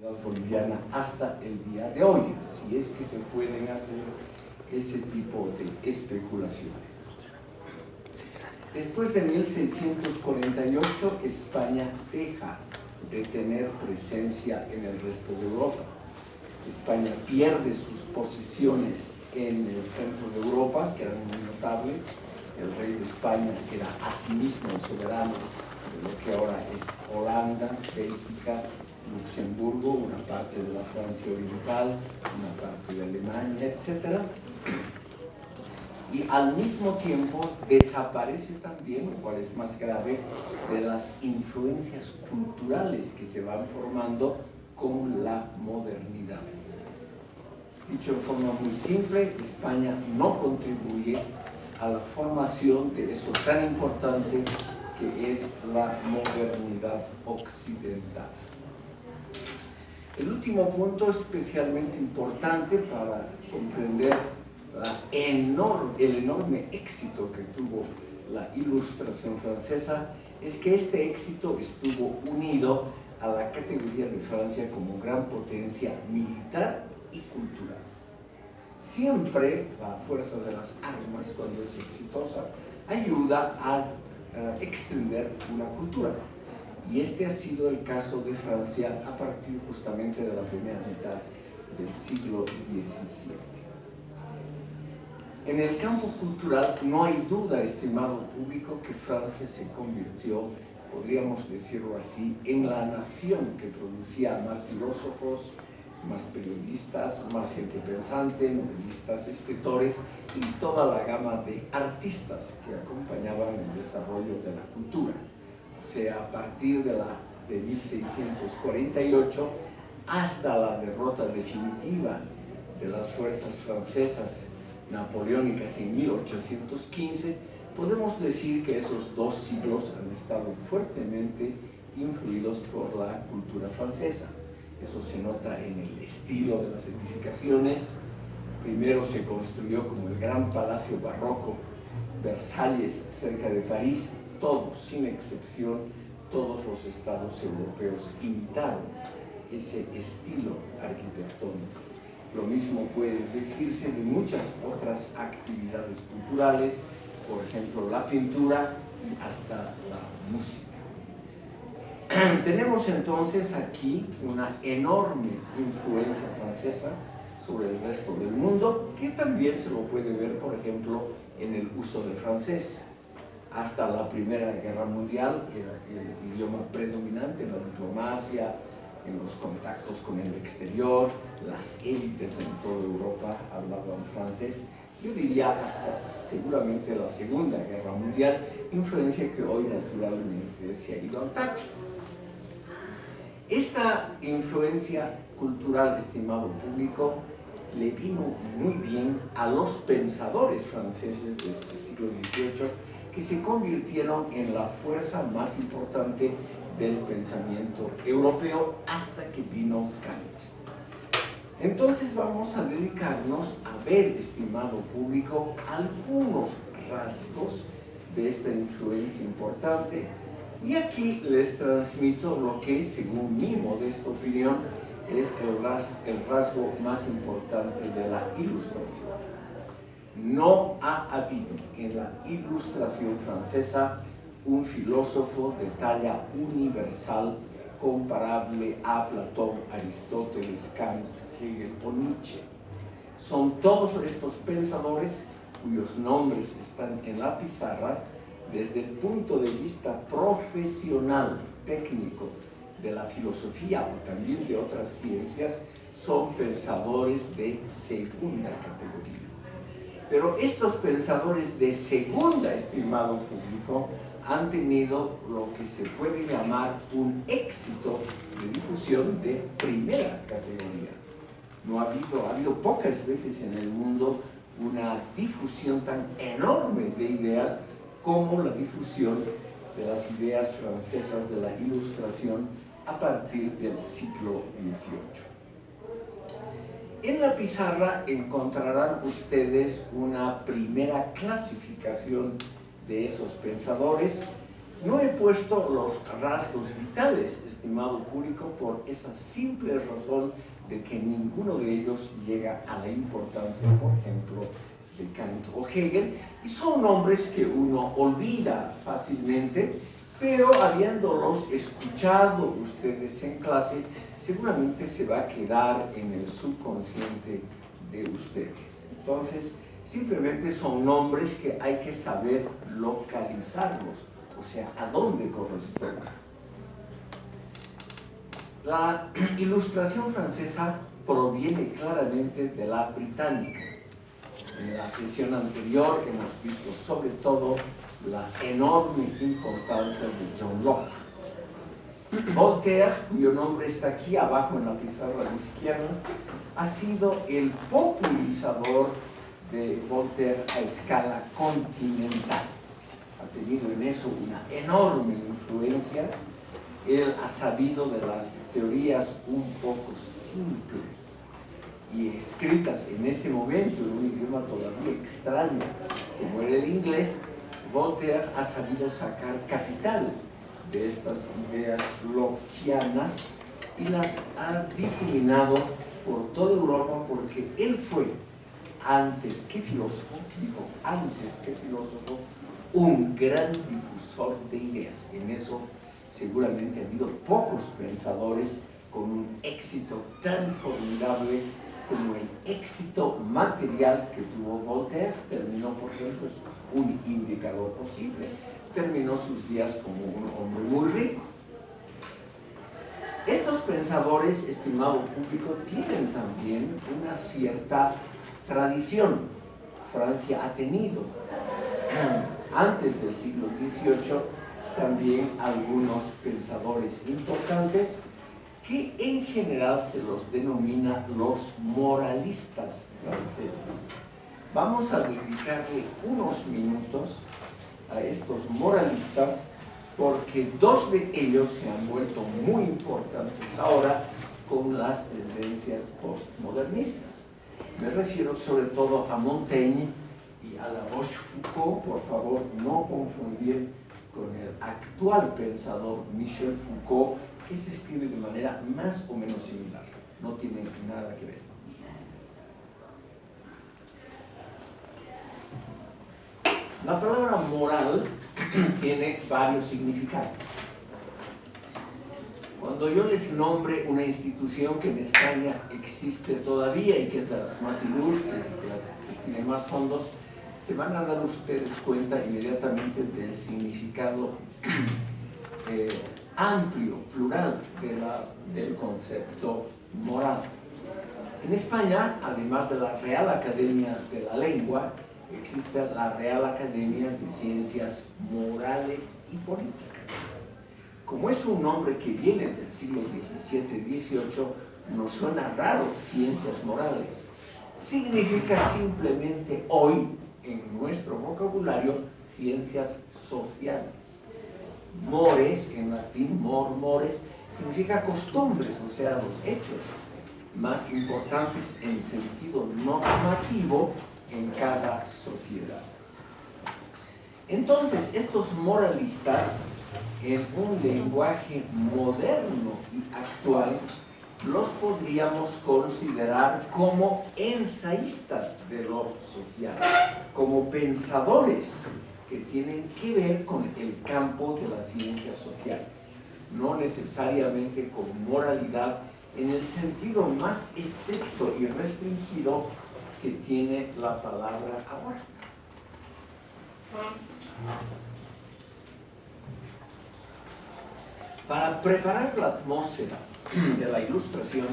boliviana hasta el día de hoy, si es que se pueden hacer ese tipo de especulaciones. Después de 1648, España deja de tener presencia en el resto de Europa. España pierde sus posiciones en el centro de Europa, que eran muy notables. El rey de España era asimismo el soberano de lo que ahora es Holanda, Bélgica, Luxemburgo, una parte de la Francia Oriental, una parte de Alemania, etc. Y al mismo tiempo desaparece también, lo cual es más grave, de las influencias culturales que se van formando con la modernidad. Dicho de forma muy simple, España no contribuye a la formación de eso tan importante que es la modernidad occidental. El último punto especialmente importante para comprender el enorme éxito que tuvo la ilustración francesa es que este éxito estuvo unido a la categoría de Francia como gran potencia militar y cultural. Siempre la fuerza de las armas, cuando es exitosa, ayuda a, extender una cultura. Y este ha sido el caso de Francia a partir justamente de la primera mitad del siglo XVII. En el campo cultural no hay duda, estimado público, que Francia se convirtió, podríamos decirlo así, en la nación que producía más filósofos, más periodistas, más gente pensante, novelistas, escritores y toda la gama de artistas que acompañaban el desarrollo de la cultura. Sea, a partir de, la, de 1648 hasta la derrota definitiva de las fuerzas francesas napoleónicas en 1815, podemos decir que esos dos siglos han estado fuertemente influidos por la cultura francesa. Eso se nota en el estilo de las edificaciones. Primero se construyó como el gran palacio barroco Versalles, cerca de París. Todos, sin excepción, todos los estados europeos imitaron ese estilo arquitectónico. Lo mismo puede decirse de muchas otras actividades culturales, por ejemplo la pintura y hasta la música. Tenemos entonces aquí una enorme influencia francesa sobre el resto del mundo, que también se lo puede ver, por ejemplo, en el uso del francés. Hasta la Primera Guerra Mundial era el idioma predominante en la diplomacia, en los contactos con el exterior, las élites en toda Europa hablaban francés, yo diría hasta seguramente la Segunda Guerra Mundial, influencia que hoy naturalmente se ha ido al tacho. Esta influencia cultural, estimado público, le vino muy bien a los pensadores franceses de este siglo XVIII que se convirtieron en la fuerza más importante del pensamiento europeo hasta que vino Kant. Entonces vamos a dedicarnos a ver, estimado público, algunos rasgos de esta influencia importante y aquí les transmito lo que, según mi modesta opinión, es el rasgo más importante de la ilustración. No ha habido en la ilustración francesa un filósofo de talla universal comparable a Platón, Aristóteles, Kant, Hegel o Nietzsche. Son todos estos pensadores cuyos nombres están en la pizarra desde el punto de vista profesional, técnico, de la filosofía o también de otras ciencias, son pensadores de segunda categoría. Pero estos pensadores de segunda, estimado público, han tenido lo que se puede llamar un éxito de difusión de primera categoría. No ha habido, ha habido pocas veces en el mundo una difusión tan enorme de ideas como la difusión de las ideas francesas de la ilustración a partir del siglo XVIII. En la pizarra encontrarán ustedes una primera clasificación de esos pensadores. No he puesto los rasgos vitales, estimado público, por esa simple razón de que ninguno de ellos llega a la importancia, por ejemplo, de Kant o Hegel, y son nombres que uno olvida fácilmente, pero habiéndolos escuchado ustedes en clase, seguramente se va a quedar en el subconsciente de ustedes. Entonces, simplemente son nombres que hay que saber localizarlos, o sea, a dónde corresponden. La ilustración francesa proviene claramente de la británica. En la sesión anterior hemos visto sobre todo la enorme importancia de John Locke. Voltaire, cuyo nombre está aquí abajo en la pizarra de izquierda, ha sido el popularizador de Voltaire a escala continental. Ha tenido en eso una enorme influencia. Él ha sabido de las teorías un poco simples y escritas en ese momento en un idioma todavía extraño como era el inglés, Voltaire ha sabido sacar capital de estas ideas lockeanas y las ha difuminado por toda Europa porque él fue, antes que filósofo, digo, antes que filósofo, un gran difusor de ideas. En eso seguramente ha habido pocos pensadores con un éxito tan formidable como el éxito material que tuvo Voltaire. Terminó, por ejemplo, un indicador posible terminó sus días como un hombre muy rico. Estos pensadores, estimado público, tienen también una cierta tradición. Francia ha tenido, antes del siglo XVIII, también algunos pensadores importantes que en general se los denomina los moralistas franceses. Vamos a dedicarle unos minutos a estos moralistas porque dos de ellos se han vuelto muy importantes ahora con las tendencias postmodernistas. Me refiero sobre todo a Montaigne y a la Rochefoucauld, por favor no confundir con el actual pensador Michel Foucault, que se escribe de manera más o menos similar, no tiene nada que ver. La palabra moral tiene varios significados. Cuando yo les nombre una institución que en España existe todavía y que es de las más ilustres y que tiene más fondos, se van a dar ustedes cuenta inmediatamente del significado eh, amplio, plural del concepto moral. En España, además de la Real Academia de la Lengua, existe la Real Academia de Ciencias Morales y Políticas. Como es un nombre que viene del siglo XVII-XVIII, nos suena raro ciencias morales. Significa simplemente hoy, en nuestro vocabulario, ciencias sociales. Mores, en latín, mor, mores, significa costumbres, o sea, los hechos más importantes en sentido normativo en cada sociedad. Entonces, estos moralistas, en un lenguaje moderno y actual, los podríamos considerar como ensayistas de lo social, como pensadores que tienen que ver con el campo de las ciencias sociales, no necesariamente con moralidad en el sentido más estricto y restringido que tiene la palabra ahora. Para preparar la atmósfera de la ilustración,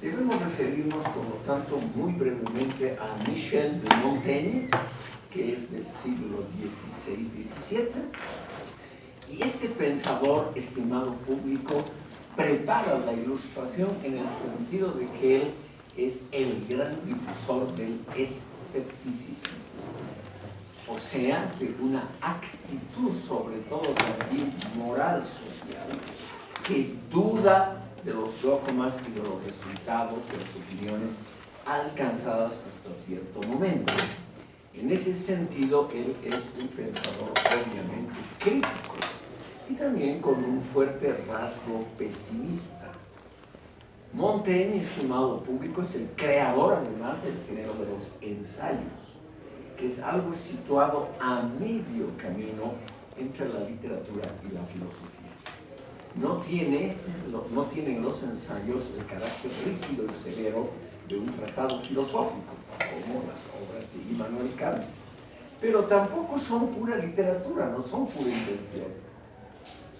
debemos referirnos, por lo tanto, muy brevemente a Michel de Montaigne, que es del siglo XVI-XVII, y este pensador, estimado público, prepara la ilustración en el sentido de que él es el gran difusor del escepticismo. O sea, de una actitud, sobre todo también moral social, que duda de los dogmas y de los resultados de las opiniones alcanzadas hasta cierto momento. En ese sentido, él es un pensador obviamente crítico y también con un fuerte rasgo pesimista. Montaigne, estimado público, es el creador además del género de los ensayos, que es algo situado a medio camino entre la literatura y la filosofía. No, tiene, no tienen los ensayos el carácter rígido y severo de un tratado filosófico, como las obras de Immanuel Kant, pero tampoco son pura literatura, no son pura invención.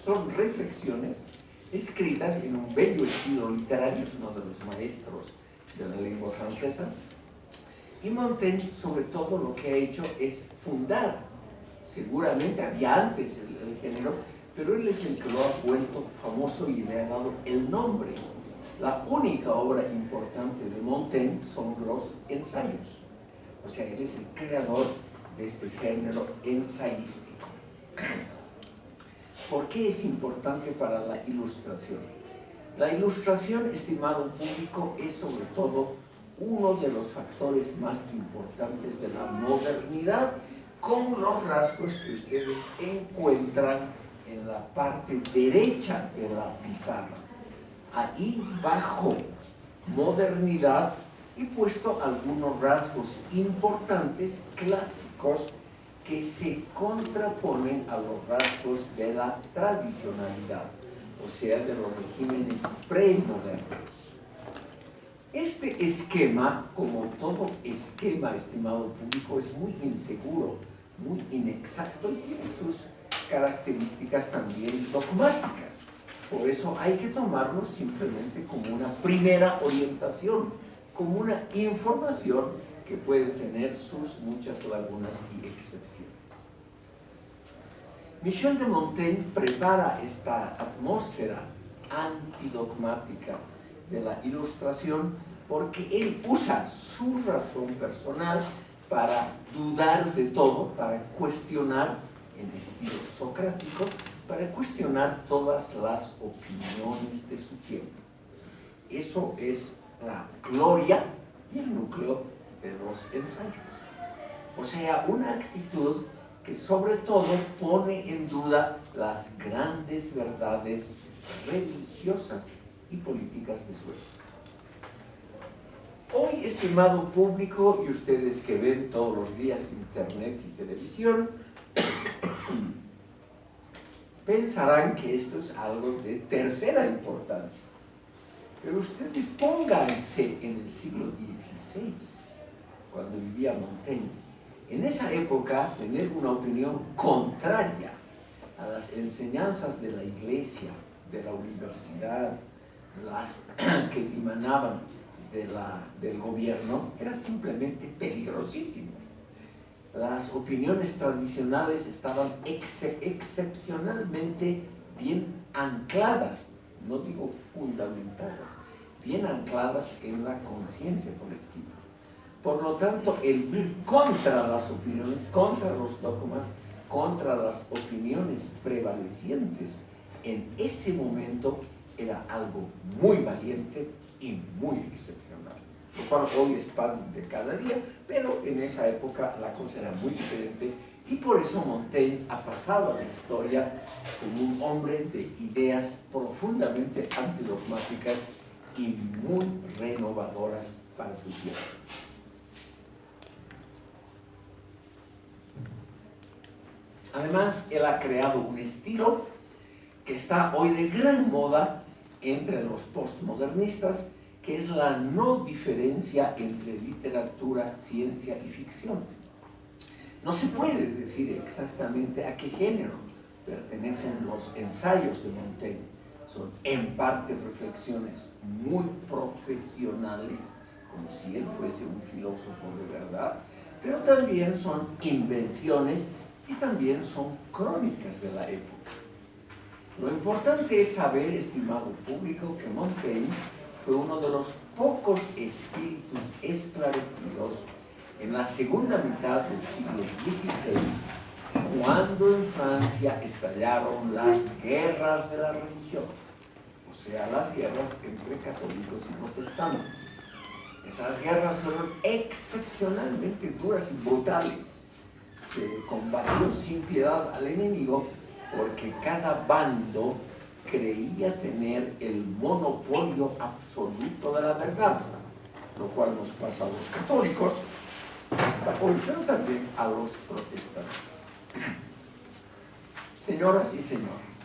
Son reflexiones escritas en un bello estilo literario, es uno de los maestros de la lengua francesa. Y Montaigne, sobre todo, lo que ha hecho es fundar, seguramente había antes el, género, pero él es el que lo ha vuelto famoso y le ha dado el nombre. La única obra importante de Montaigne son los ensayos. O sea, él es el creador de este género ensayístico. ¿Por qué es importante para la ilustración? La ilustración, estimado público, es sobre todo uno de los factores más importantes de la modernidad con los rasgos que ustedes encuentran en la parte derecha de la pizarra. Ahí bajo modernidad he puesto algunos rasgos importantes, clásicos, que se contraponen a los rasgos de la tradicionalidad, o sea, de los regímenes premodernos. Este esquema, como todo esquema, estimado público, es muy inseguro, muy inexacto y tiene sus características también dogmáticas. Por eso hay que tomarlo simplemente como una primera orientación, como una información que puede tener sus muchas lagunas y excepciones. Michel de Montaigne prepara esta atmósfera antidogmática de la ilustración porque él usa su razón personal para dudar de todo, para cuestionar en estilo socrático, para cuestionar todas las opiniones de su tiempo. Eso es la gloria y el núcleo de los ensayos. O sea, una actitud que sobre todo pone en duda las grandes verdades religiosas y políticas de su época. Hoy, estimado público, y ustedes que ven todos los días internet y televisión, pensarán que esto es algo de tercera importancia. Pero ustedes pónganse en el siglo XVI, cuando vivía Montaigne. En esa época, tener una opinión contraria a las enseñanzas de la iglesia, de la universidad, las que la, del gobierno, era simplemente peligrosísimo. Las opiniones tradicionales estaban excepcionalmente bien ancladas, no digo fundamentadas, bien ancladas en la conciencia colectiva. Por lo tanto, el ir contra las opiniones, contra los dogmas, contra las opiniones prevalecientes en ese momento era algo muy valiente y muy excepcional. Lo cual hoy es pan de cada día, pero en esa época la cosa era muy diferente y por eso Montaigne ha pasado a la historia como un hombre de ideas profundamente antidogmáticas y muy renovadoras para su tiempo. Además, él ha creado un estilo que está hoy de gran moda entre los postmodernistas, que es la no diferencia entre literatura, ciencia y ficción. No se puede decir exactamente a qué género pertenecen los ensayos de Montaigne. Son en parte reflexiones muy profesionales, como si él fuese un filósofo de verdad, pero también son invenciones y también son crónicas de la época. Lo importante es saber, estimado público, que Montaigne fue uno de los pocos espíritus esclarecidos en la segunda mitad del siglo XVI, cuando en Francia estallaron las guerras de la religión, o sea, las guerras entre católicos y protestantes. Esas guerras fueron excepcionalmente duras y brutales. Se combatió sin piedad al enemigo porque cada bando creía tener el monopolio absoluto de la verdad, lo cual nos pasa a los católicos, pero también a los protestantes. Señoras y señores,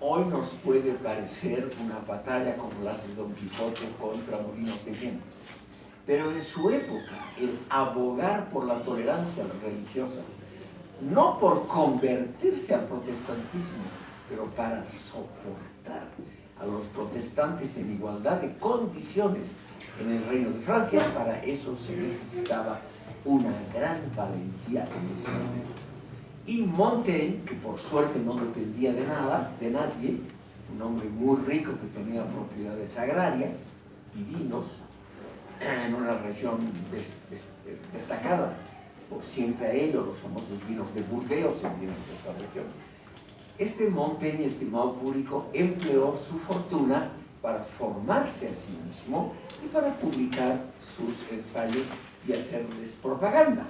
hoy nos puede parecer una batalla como las de Don Quijote contra Molinos de pero en su época el abogar por la tolerancia religiosa, no por convertirse al protestantismo, pero para soportar a los protestantes en igualdad de condiciones en el Reino de Francia, para eso se necesitaba una gran valentía en ese momento. Y Montaigne, que por suerte no dependía de nada, de nadie, un hombre muy rico que tenía propiedades agrarias y vinos, en una región destacada por siempre a ello, los famosos vinos de Burdeos se vienen de esa región. Este Montaigne, estimado público, empleó su fortuna para formarse a sí mismo y para publicar sus ensayos y hacerles propaganda,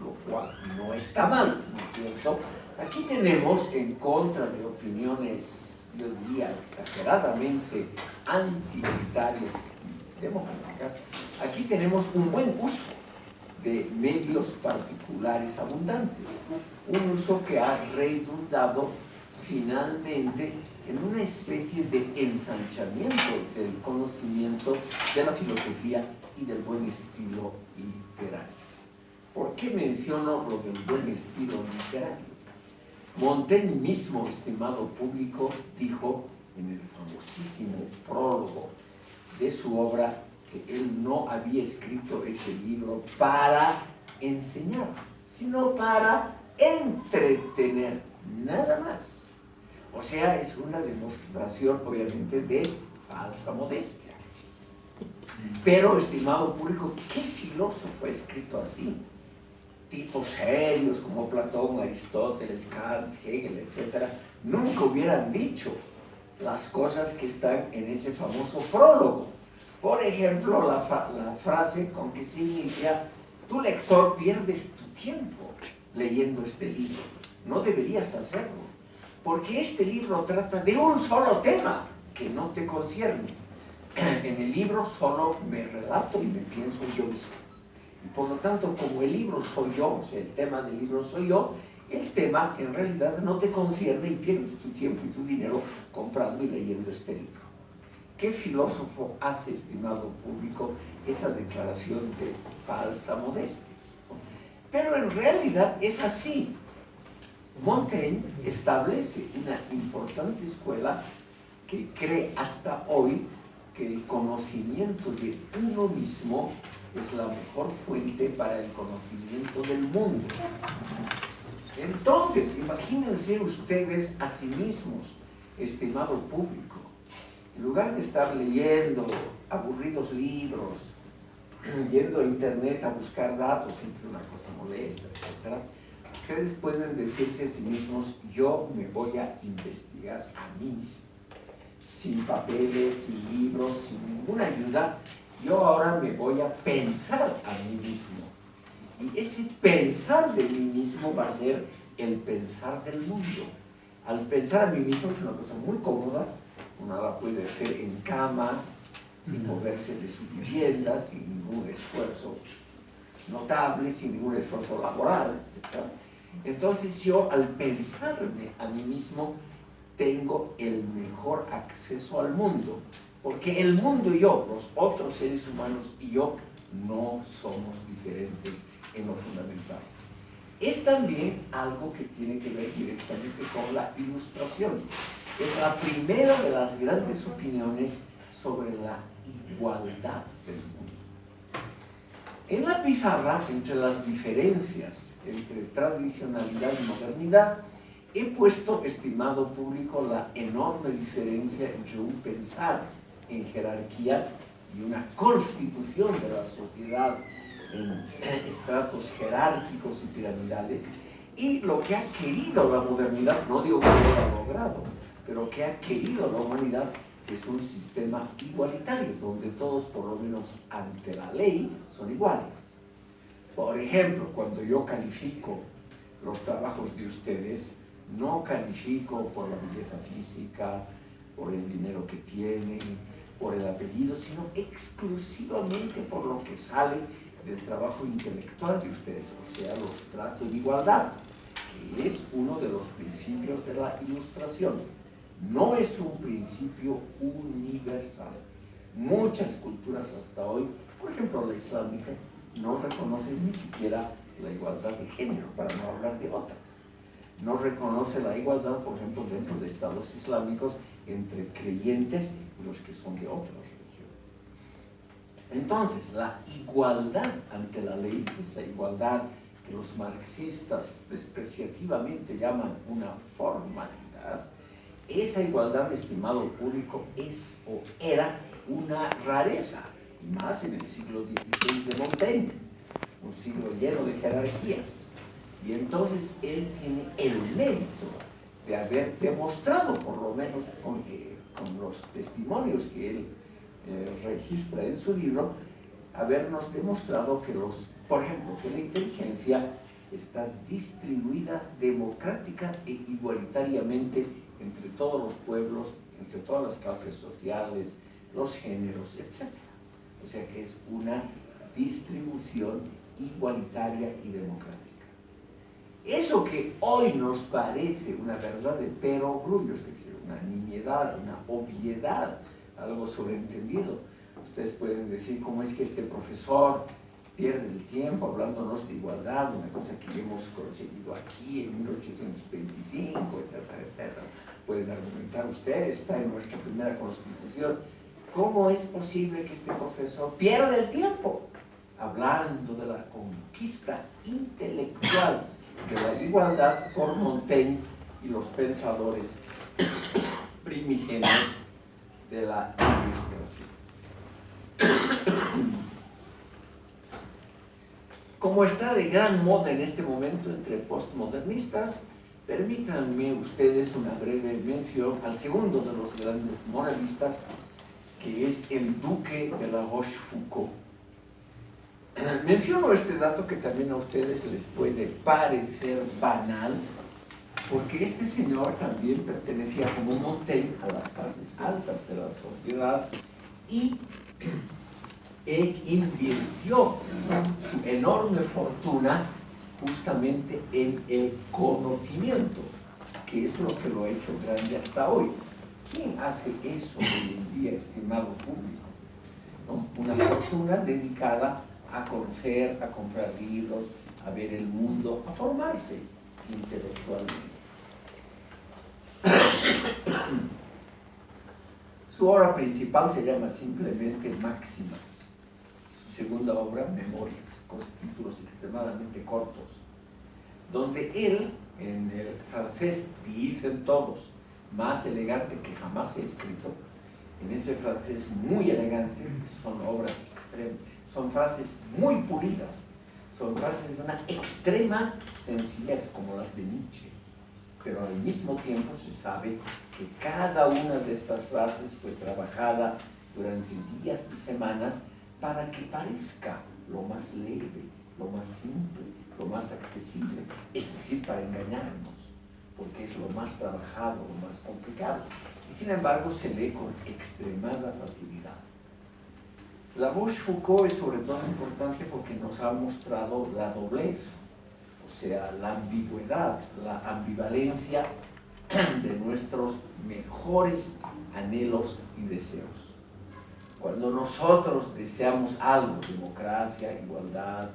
lo cual no está mal, ¿no es cierto? Aquí tenemos, en contra de opiniones, yo diría, exageradamente antimilitares democráticas, aquí tenemos un buen uso de medios particulares abundantes, un uso que ha redundado finalmente en una especie de ensanchamiento del conocimiento de la filosofía y del buen estilo literario. ¿Por qué menciono lo del buen estilo literario? Montaigne mismo, estimado público, dijo en el famosísimo prólogo de su obra que él no había escrito ese libro para enseñar, sino para entretener, nada más. O sea, es una demostración, obviamente, de falsa modestia. Pero, estimado público, ¿qué filósofo ha escrito así? Tipos serios como Platón, Aristóteles, Kant, Hegel, etc., nunca hubieran dicho las cosas que están en ese famoso prólogo. Por ejemplo, la, frase con que se inicia, tu lector pierdes tu tiempo leyendo este libro. No deberías hacerlo, porque este libro trata de un solo tema que no te concierne en el libro solo me relato y me pienso yo mismo. Y por lo tanto, como el libro soy yo, o sea, el tema del libro soy yo, el tema en realidad no te concierne y pierdes tu tiempo y tu dinero comprando y leyendo este libro. ¿Qué filósofo hace, estimado público, esa declaración de falsa modestia? Pero en realidad es así. Montaigne establece una importante escuela que cree hasta hoy que el conocimiento de uno mismo es la mejor fuente para el conocimiento del mundo. Entonces, imagínense ustedes a sí mismos, estimado público, en lugar de estar leyendo aburridos libros, yendo a internet a buscar datos, siempre una cosa molesta, etc., ustedes pueden decirse a sí mismos, yo me voy a investigar a mí mismo sin papeles, sin libros, sin ninguna ayuda, yo ahora me voy a pensar a mí mismo. Y ese pensar de mí mismo va a ser el pensar del mundo. Al pensar a mí mismo es una cosa muy cómoda, uno la puede hacer en cama, sin moverse de su vivienda, sin ningún esfuerzo notable, sin ningún esfuerzo laboral, etc. Entonces yo al pensarme a mí mismo tengo el mejor acceso al mundo. Porque el mundo y yo, los otros seres humanos y yo, no somos diferentes en lo fundamental. Es también algo que tiene que ver directamente con la ilustración. Es la primera de las grandes opiniones sobre la igualdad del mundo. En la pizarra, entre las diferencias entre tradicionalidad y modernidad, he puesto, estimado público, la enorme diferencia entre un pensar en jerarquías y una constitución de la sociedad en estratos jerárquicos y piramidales y lo que ha querido la modernidad, no digo que lo haya logrado, pero que ha querido la humanidad es un sistema igualitario, donde todos, por lo menos ante la ley, son iguales. Por ejemplo, cuando yo califico los trabajos de ustedes, no califico por la belleza física, por el dinero que tiene, por el apellido, sino exclusivamente por lo que sale del trabajo intelectual de ustedes, o sea, los tratos de igualdad, que es uno de los principios de la ilustración. No es un principio universal. Muchas culturas hasta hoy, por ejemplo la islámica, no reconocen ni siquiera la igualdad de género, para no hablar de otras. No reconoce la igualdad, por ejemplo, dentro de estados islámicos entre creyentes y los que son de otras religiones. Entonces, la igualdad ante la ley, esa igualdad que los marxistas despreciativamente llaman una formalidad, esa igualdad, estimado público, es o era una rareza, más en el siglo XVI de Montaigne, un siglo lleno de jerarquías. Y entonces él tiene el mérito de haber demostrado, por lo menos con, con los testimonios que él eh, registra en su libro, habernos demostrado que los, por ejemplo, que la inteligencia está distribuida democrática e igualitariamente entre todos los pueblos, entre todas las clases sociales, los géneros, etc. O sea que es una distribución igualitaria y democrática. Eso que hoy nos parece una verdad de perogrullo, es decir, una niñedad, una obviedad, algo sobreentendido. Ustedes pueden decir cómo es que este profesor pierde el tiempo hablándonos de igualdad, una cosa que hemos conseguido aquí en 1825, etcétera, etcétera. Pueden argumentar ustedes, está en nuestra primera constitución. ¿Cómo es posible que este profesor pierda el tiempo hablando de la conquista intelectual de la igualdad por Montaigne y los pensadores primigenios de la ilustración. Como está de gran moda en este momento entre postmodernistas, permítanme ustedes una breve mención al segundo de los grandes moralistas, que es el duque de la Rochefoucauld. Menciono este dato que también a ustedes les puede parecer banal, porque este señor también pertenecía como Montaigne a las clases altas de la sociedad y él invirtió su enorme fortuna justamente en el conocimiento, que es lo que lo ha hecho grande hasta hoy. ¿Quién hace eso hoy en día, estimado público? Una fortuna dedicada a conocer, a comprar libros, a ver el mundo, a formarse intelectualmente. Su obra principal se llama simplemente Máximas. Su segunda obra, Memorias, con títulos extremadamente cortos, donde él, en el francés, dicen todos, más elegante que jamás he escrito, en ese francés muy elegante, son obras extremas, son frases muy pulidas, son frases de una extrema sencillez, como las de Nietzsche. Pero al mismo tiempo se sabe que cada una de estas frases fue trabajada durante días y semanas para que parezca lo más leve, lo más simple, lo más accesible, es decir, para engañarnos, porque es lo más trabajado, lo más complicado. Y sin embargo se lee con extremada facilidad. La Rochefoucauld es sobre todo importante porque nos ha mostrado la doblez, o sea, la ambigüedad, la ambivalencia de nuestros mejores anhelos y deseos. Cuando nosotros deseamos algo, democracia, igualdad,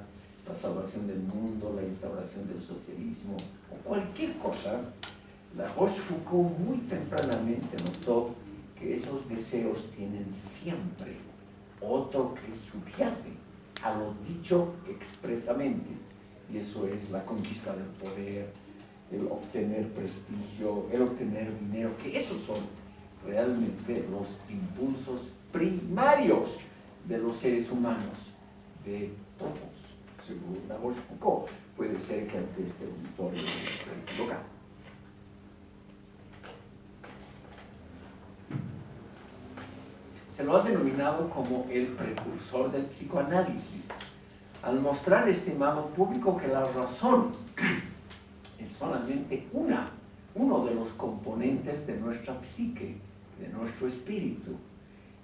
la salvación del mundo, la instauración del socialismo o cualquier cosa, la Rochefoucauld muy tempranamente notó que esos deseos tienen siempre otro que subyace a lo dicho expresamente, y eso es la conquista del poder, el obtener prestigio, el obtener dinero, que esos son realmente los impulsos primarios de los seres humanos, de todos, según Nabor Foucault. Puede ser que ante este auditorio esté equivocado. se lo ha denominado como el precursor del psicoanálisis, al mostrar, estimado público, que la razón es solamente una, uno de los componentes de nuestra psique, de nuestro espíritu,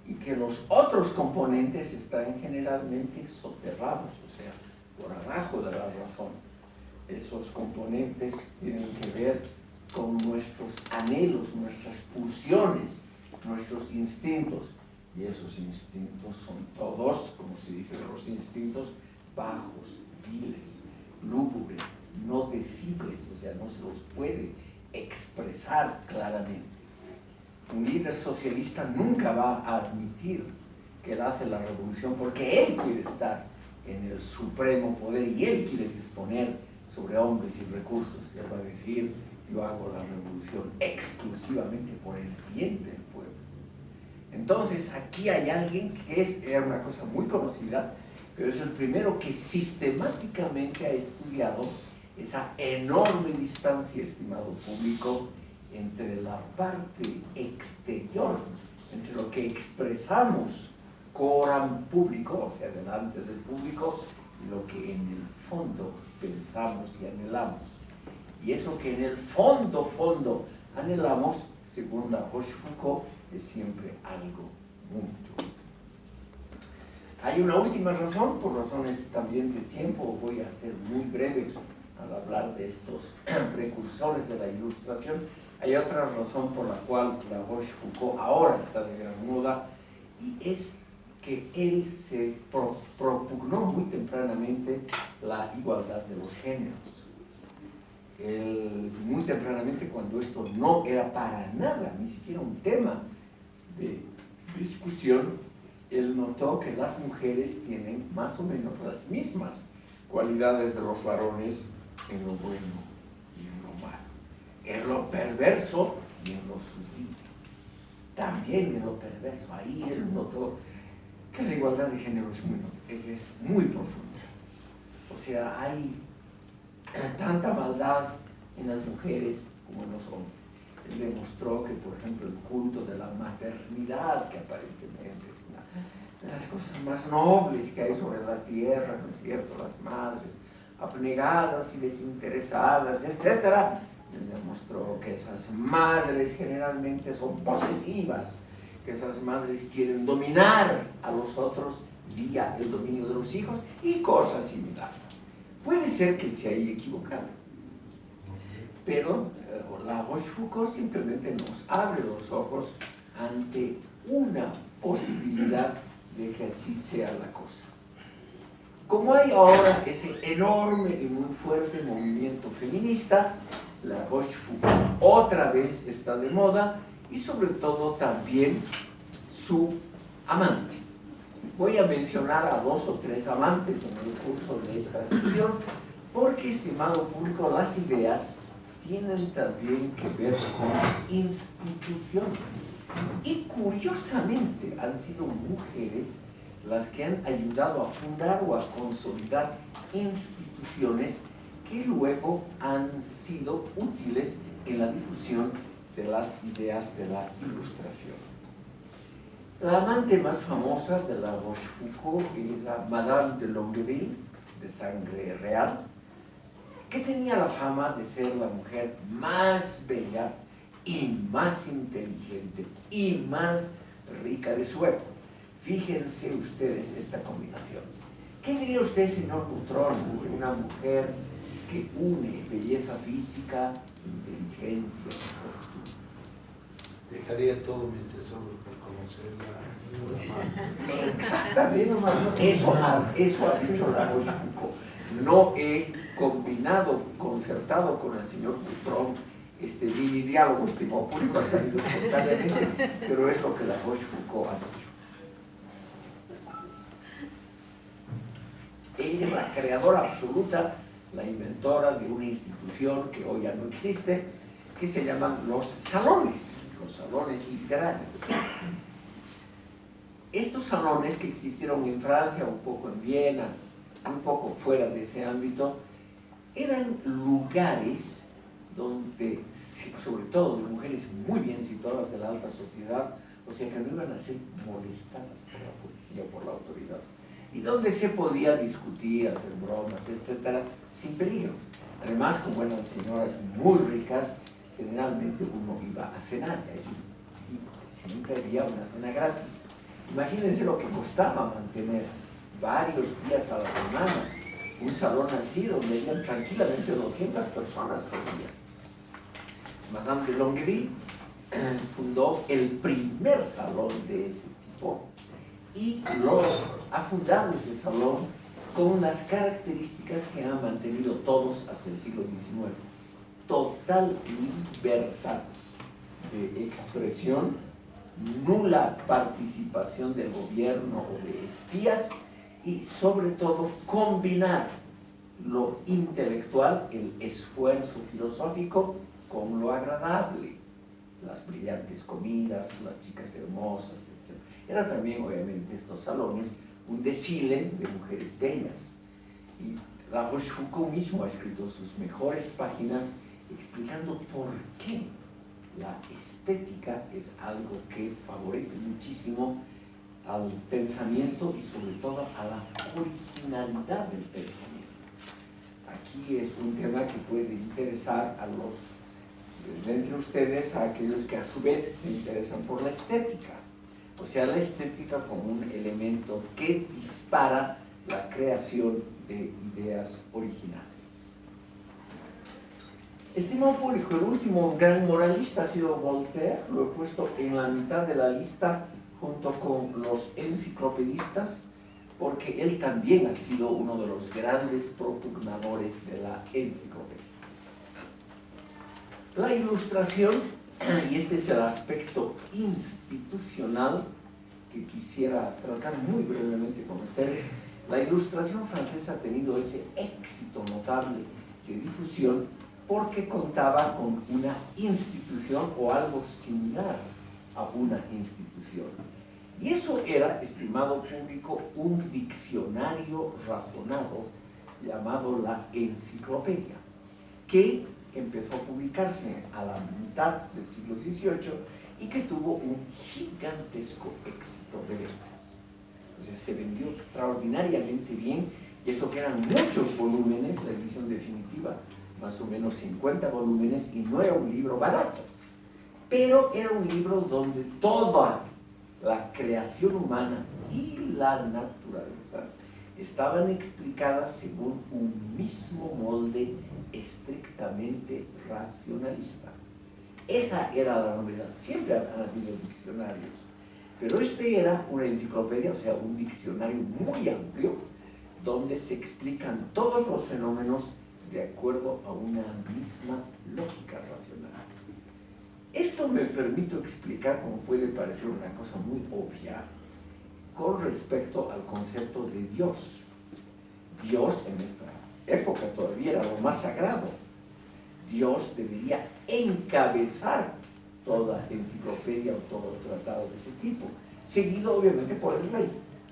y que los otros componentes están generalmente soterrados, o sea, por abajo de la razón. Esos componentes tienen que ver con nuestros anhelos, nuestras pulsiones, nuestros instintos. Y esos instintos son todos, como se dice los instintos, bajos, viles, lúgubres, no decibles, o sea, no se los puede expresar claramente. Un líder socialista nunca va a admitir que él hace la revolución porque él quiere estar en el supremo poder y él quiere disponer sobre hombres y recursos. Él va a decir, yo hago la revolución exclusivamente por el bien del pueblo. Entonces, aquí hay alguien que es, era una cosa muy conocida, pero es el primero que sistemáticamente ha estudiado esa enorme distancia, estimado público, entre la parte exterior, entre lo que expresamos coram público, o sea, delante del público, y lo que en el fondo pensamos y anhelamos. Y eso que en el fondo, fondo anhelamos, según la Rochefoucauld, es siempre algo mutuo. Hay una última razón, por razones también de tiempo, voy a ser muy breve al hablar de estos precursores de la ilustración. Hay otra razón por la cual la Rochefoucauld ahora está de gran moda y es que él se propugnó muy tempranamente la igualdad de los géneros. muy tempranamente, cuando esto no era para nada, ni siquiera un tema de discusión, él notó que las mujeres tienen más o menos las mismas cualidades de los varones en lo bueno y en lo malo, en lo perverso y en lo sublime. También en lo perverso, ahí él notó que la igualdad de género es muy, profunda. O sea, hay tanta maldad en las mujeres como en los hombres. Él demostró que, por ejemplo, el culto de la maternidad, que aparentemente es una de las cosas más nobles que hay sobre la tierra, ¿no es cierto? Las madres abnegadas y desinteresadas, etc. Demostró que esas madres generalmente son posesivas, que esas madres quieren dominar a los otros vía el dominio de los hijos y cosas similares. Puede ser que se haya equivocado, pero eh, la Rochefoucauld simplemente nos abre los ojos ante una posibilidad de que así sea la cosa. Como hay ahora ese enorme y muy fuerte movimiento feminista, la Rochefoucauld otra vez está de moda y sobre todo también su amante. Voy a mencionar a dos o tres amantes en el curso de esta sesión porque, estimado público, las ideas tienen también que ver con instituciones. Y curiosamente han sido mujeres las que han ayudado a fundar o a consolidar instituciones que luego han sido útiles en la difusión de las ideas de la ilustración. La amante más famosa de la Rochefoucauld es la Madame de Longueville, de sangre real, que tenía la fama de ser la mujer más bella y más inteligente y más rica de su época. Fíjense ustedes esta combinación. ¿Qué diría usted, señor Butrón, de una mujer que une belleza física, inteligencia, Dejaría todos mis tesoros por conocerla. Exactamente, eso, eso ha dicho la Foucault. No he combinado, concertado con el señor Butrón este mini diálogo, estimado público, ha salido espontáneamente, pero es lo que la Rochefoucauld ha dicho. Ella es la creadora absoluta, la inventora de una institución que hoy ya no existe, que se llaman los salones los salones literarios. Estos salones que existieron en Francia, un poco en Viena, un poco fuera de ese ámbito, eran lugares donde, sobre todo de mujeres muy bien situadas de la alta sociedad, o sea que no iban a ser molestadas por la policía o por la autoridad, y donde se podía discutir, hacer bromas, etcétera, sin peligro. Además, como eran señoras muy ricas, generalmente uno iba a cenar allí y siempre había una cena gratis. Imagínense lo que costaba mantener varios días a la semana un salón así donde iban tranquilamente 200 personas por día. Madame de Longueville fundó el primer salón de ese tipo y lo ha fundado ese salón con unas características que han mantenido todos hasta el siglo XIX. Total libertad de expresión, nula participación del gobierno o de espías y sobre todo combinar lo intelectual, el esfuerzo filosófico, con lo agradable, las brillantes comidas, las chicas hermosas. Era también, obviamente, estos salones un desfile de mujeres bellas. Y La Rochefoucauld mismo ha escrito sus mejores páginas explicando por qué la estética es algo que favorece muchísimo al pensamiento y sobre todo a la originalidad del pensamiento. Aquí es un tema que puede interesar a los entre ustedes a aquellos que a su vez se interesan por la estética. O sea, la estética como un elemento que dispara la creación de ideas originales. Estimado público, el último gran moralista ha sido Voltaire, lo he puesto en la mitad de la lista junto con los enciclopedistas, porque él también ha sido uno de los grandes propugnadores de la enciclopedia. La ilustración, y este es el aspecto institucional que quisiera tratar muy brevemente con ustedes, la ilustración francesa ha tenido ese éxito notable de difusión porque contaba con una institución o algo similar a una institución. Y eso era, estimado público, un diccionario razonado llamado la enciclopedia, que empezó a publicarse a la mitad del siglo XVIII y que tuvo un gigantesco éxito de ventas. Sea, se vendió extraordinariamente bien y eso que eran muchos volúmenes, la edición definitiva, más o menos 50 volúmenes, y no era un libro barato pero era un libro donde toda la creación humana y la naturaleza estaban explicadas según un mismo molde estrictamente racionalista. Esa era la novedad. Siempre han habido diccionarios, pero este era una enciclopedia, o sea, un diccionario muy amplio, donde se explican todos los fenómenos de acuerdo a una misma lógica racional. Esto me permito explicar, como puede parecer una cosa muy obvia, con respecto al concepto de Dios. Dios en esta época todavía era lo más sagrado. Dios debería encabezar toda enciclopedia o todo tratado de ese tipo, seguido obviamente por el rey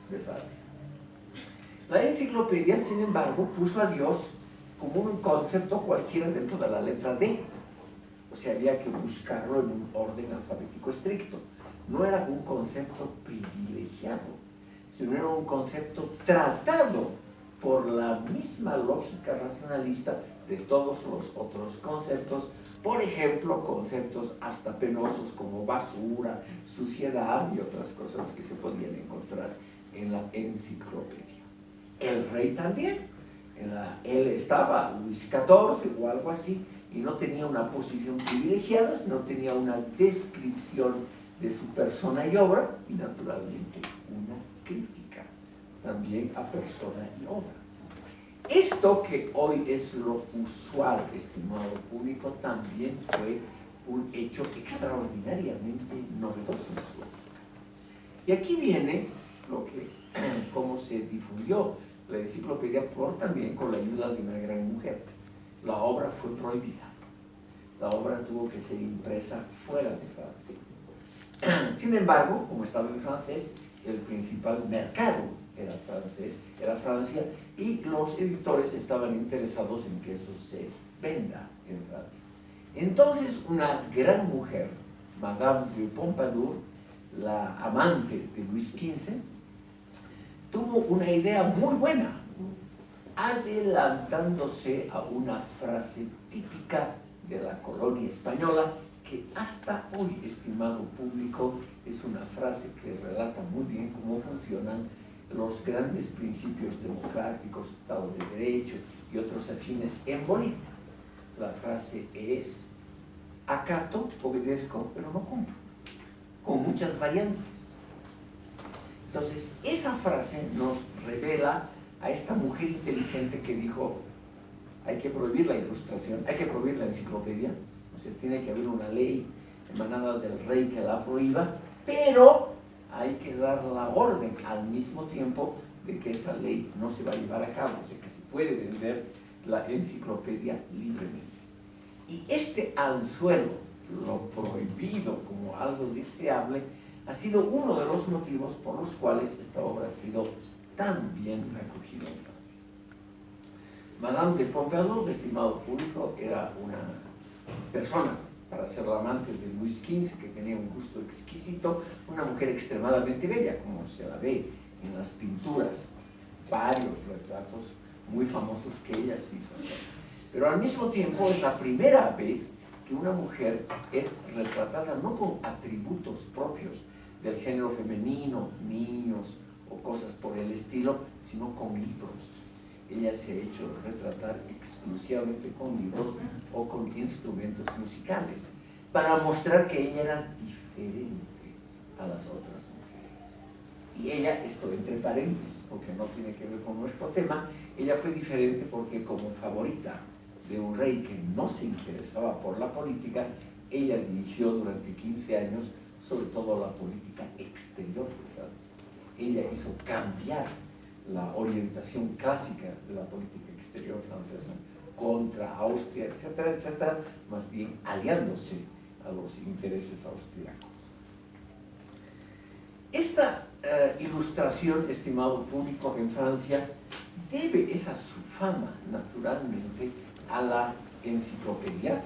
de Francia. La enciclopedia, sin embargo, puso a Dios como un concepto cualquiera dentro de la letra D, o sea, había que buscarlo en un orden alfabético estricto. No era un concepto privilegiado, sino era un concepto tratado por la misma lógica racionalista de todos los otros conceptos, por ejemplo, conceptos hasta penosos como basura, suciedad y otras cosas que se podían encontrar en la enciclopedia. El rey también, él estaba, Luis XIV o algo así, y no tenía una posición privilegiada, sino tenía una descripción de su persona y obra y naturalmente una crítica también a persona y obra. Esto que hoy es lo usual, estimado público, también fue un hecho extraordinariamente novedoso en su época. Y aquí viene lo que, cómo se difundió la enciclopedia por también con la ayuda de una gran mujer la obra fue prohibida. La obra tuvo que ser impresa fuera de Francia. Sin embargo, como estaba en francés, el principal mercado era francés, era Francia, y los editores estaban interesados en que eso se venda en Francia. Entonces, una gran mujer, Madame de Pompadour, la amante de Luis XV, tuvo una idea muy buena adelantándose a una frase típica de la colonia española, que hasta hoy, estimado público, es una frase que relata muy bien cómo funcionan los grandes principios democráticos, Estado de Derecho y otros afines en Bolivia. La frase es, acato, obedezco, pero no cumplo, con muchas variantes. Entonces, esa frase nos revela a esta mujer inteligente que dijo, hay que prohibir la ilustración, hay que prohibir la enciclopedia, o sea, tiene que haber una ley emanada del rey que la prohíba, pero hay que dar la orden al mismo tiempo de que esa ley no se va a llevar a cabo, o sea, que se puede vender la enciclopedia libremente. Y este anzuelo, lo prohibido como algo deseable, ha sido uno de los motivos por los cuales esta obra ha sido tan bien acogida en Francia. Madame de Pompadour, estimado público, era una persona para ser la amante de Luis XV, que tenía un gusto exquisito, una mujer extremadamente bella, como se la ve en las pinturas, varios retratos muy famosos que ella hizo Pero al mismo tiempo es la primera vez que una mujer es retratada no con atributos propios del género femenino, niños o cosas por el estilo, sino con libros ella se ha hecho retratar exclusivamente con libros o con instrumentos musicales, para mostrar que ella era diferente a las otras mujeres. Y ella, esto entre paréntesis, porque no tiene que ver con nuestro tema, ella fue diferente porque como favorita de un rey que no se interesaba por la política, ella dirigió durante 15 años sobre todo la política exterior. Ella hizo cambiar la orientación clásica de la política exterior francesa contra Austria, etcétera, etcétera, más bien aliándose a los intereses austriacos. Esta eh, ilustración, estimado público, en Francia, debe esa su fama, naturalmente, a la enciclopedia,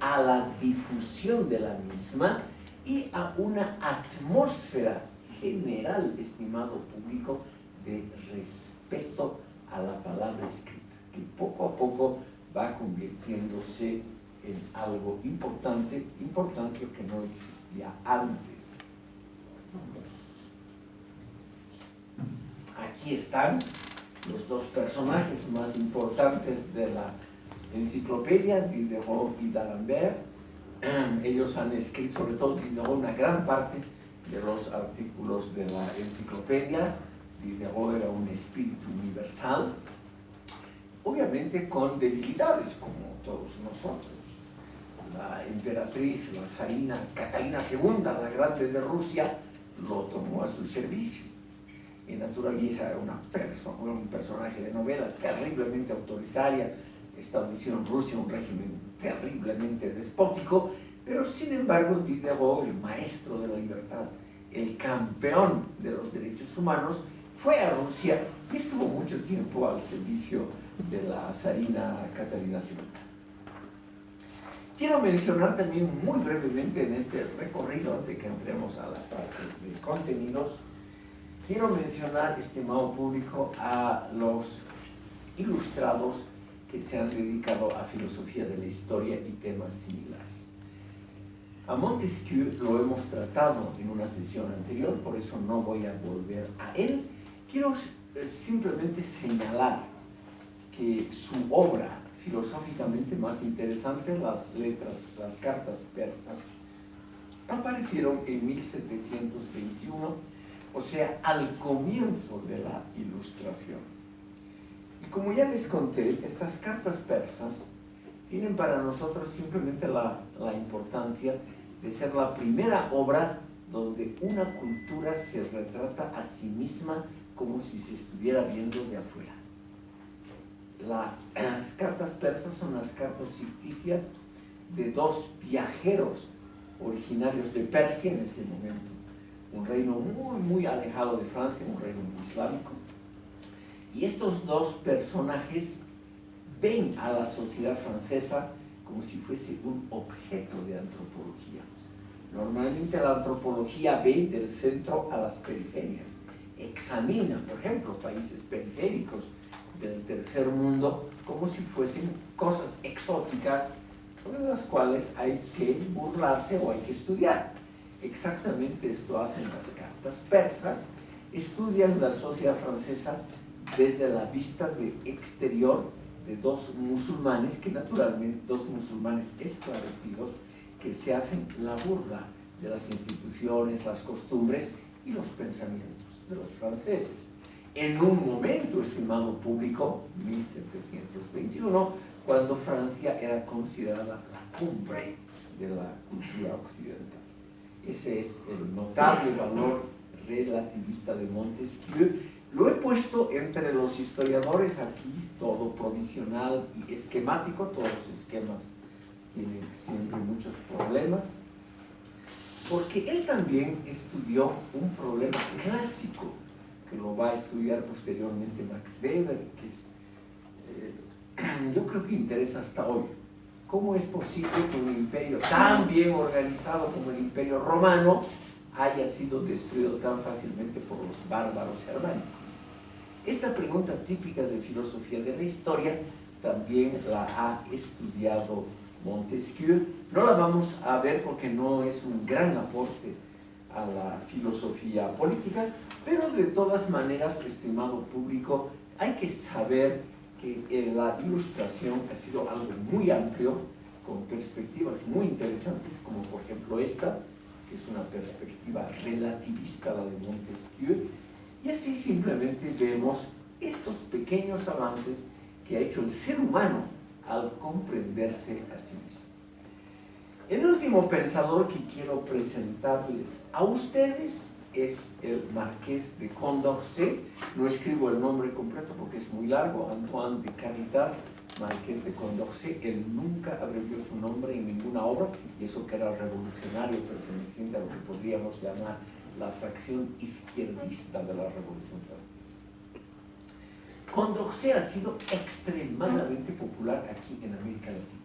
a la difusión de la misma y a una atmósfera general, estimado público, de respeto a la palabra escrita, que poco a poco va convirtiéndose en algo importante, importante que no existía antes. Aquí están los dos personajes más importantes de la enciclopedia, Diderot y d'Alembert. Ellos han escrito, sobre todo Diderot, una gran parte de los artículos de la enciclopedia, Diderot era un espíritu universal, obviamente con debilidades como todos nosotros. La emperatriz, la zarina Catalina II, la grande de Rusia, lo tomó a su servicio. Y naturaleza era una persona, un personaje de novela terriblemente autoritaria, estableció en Rusia un régimen terriblemente despótico, pero sin embargo Diderot, el maestro de la libertad, el campeón de los derechos humanos, fue a Rusia y estuvo mucho tiempo al servicio de la zarina Catalina II. Quiero mencionar también muy brevemente en este recorrido, antes de que entremos a la parte de contenidos, quiero mencionar, estimado público, a los ilustrados que se han dedicado a filosofía de la historia y temas similares. A Montesquieu lo hemos tratado en una sesión anterior, por eso no voy a volver a él, Quiero eh, simplemente señalar que su obra filosóficamente más interesante, las letras, las cartas persas, aparecieron en 1721, o sea, al comienzo de la ilustración. Y como ya les conté, estas cartas persas tienen para nosotros simplemente la, la importancia de ser la primera obra donde una cultura se retrata a sí misma como si se estuviera viendo de afuera. las cartas persas son las cartas ficticias de dos viajeros originarios de Persia en ese momento, un reino muy, muy alejado de Francia, un reino islámico. Y estos dos personajes ven a la sociedad francesa como si fuese un objeto de antropología. Normalmente la antropología ve del centro a las periferias examina, por ejemplo, países periféricos del tercer mundo como si fuesen cosas exóticas sobre las cuales hay que burlarse o hay que estudiar. Exactamente esto hacen las cartas persas, estudian la sociedad francesa desde la vista de exterior de dos musulmanes, que naturalmente, dos musulmanes esclarecidos, que se hacen la burla de las instituciones, las costumbres y los pensamientos de los franceses. En un momento, estimado público, 1721, cuando Francia era considerada la cumbre de la cultura occidental. Ese es el notable valor relativista de Montesquieu. Lo he puesto entre los historiadores aquí, todo provisional y esquemático, todos los esquemas tienen siempre muchos problemas, porque él también estudió un problema clásico, que lo va a estudiar posteriormente Max Weber, que es, eh, yo creo que interesa hasta hoy. ¿Cómo es posible que un imperio tan bien organizado como el imperio romano haya sido destruido tan fácilmente por los bárbaros germánicos? Esta pregunta típica de filosofía de la historia también la ha estudiado Montesquieu. No la vamos a ver porque no es un gran aporte a la filosofía política, pero de todas maneras, estimado público, hay que saber que eh, la ilustración ha sido algo muy amplio, con perspectivas muy interesantes, como por ejemplo esta, que es una perspectiva relativista, la de Montesquieu, y así simplemente vemos estos pequeños avances que ha hecho el ser humano al comprenderse a sí mismo. El último pensador que quiero presentarles a ustedes es el marqués de Condorcet. No escribo el nombre completo porque es muy largo, Antoine de Caritat, marqués de Condorcet. Él nunca abrevió su nombre en ninguna obra, y eso que era revolucionario, perteneciente a lo que podríamos llamar la fracción izquierdista de la Revolución Francesa. Condorcet ha sido extremadamente popular aquí en América Latina,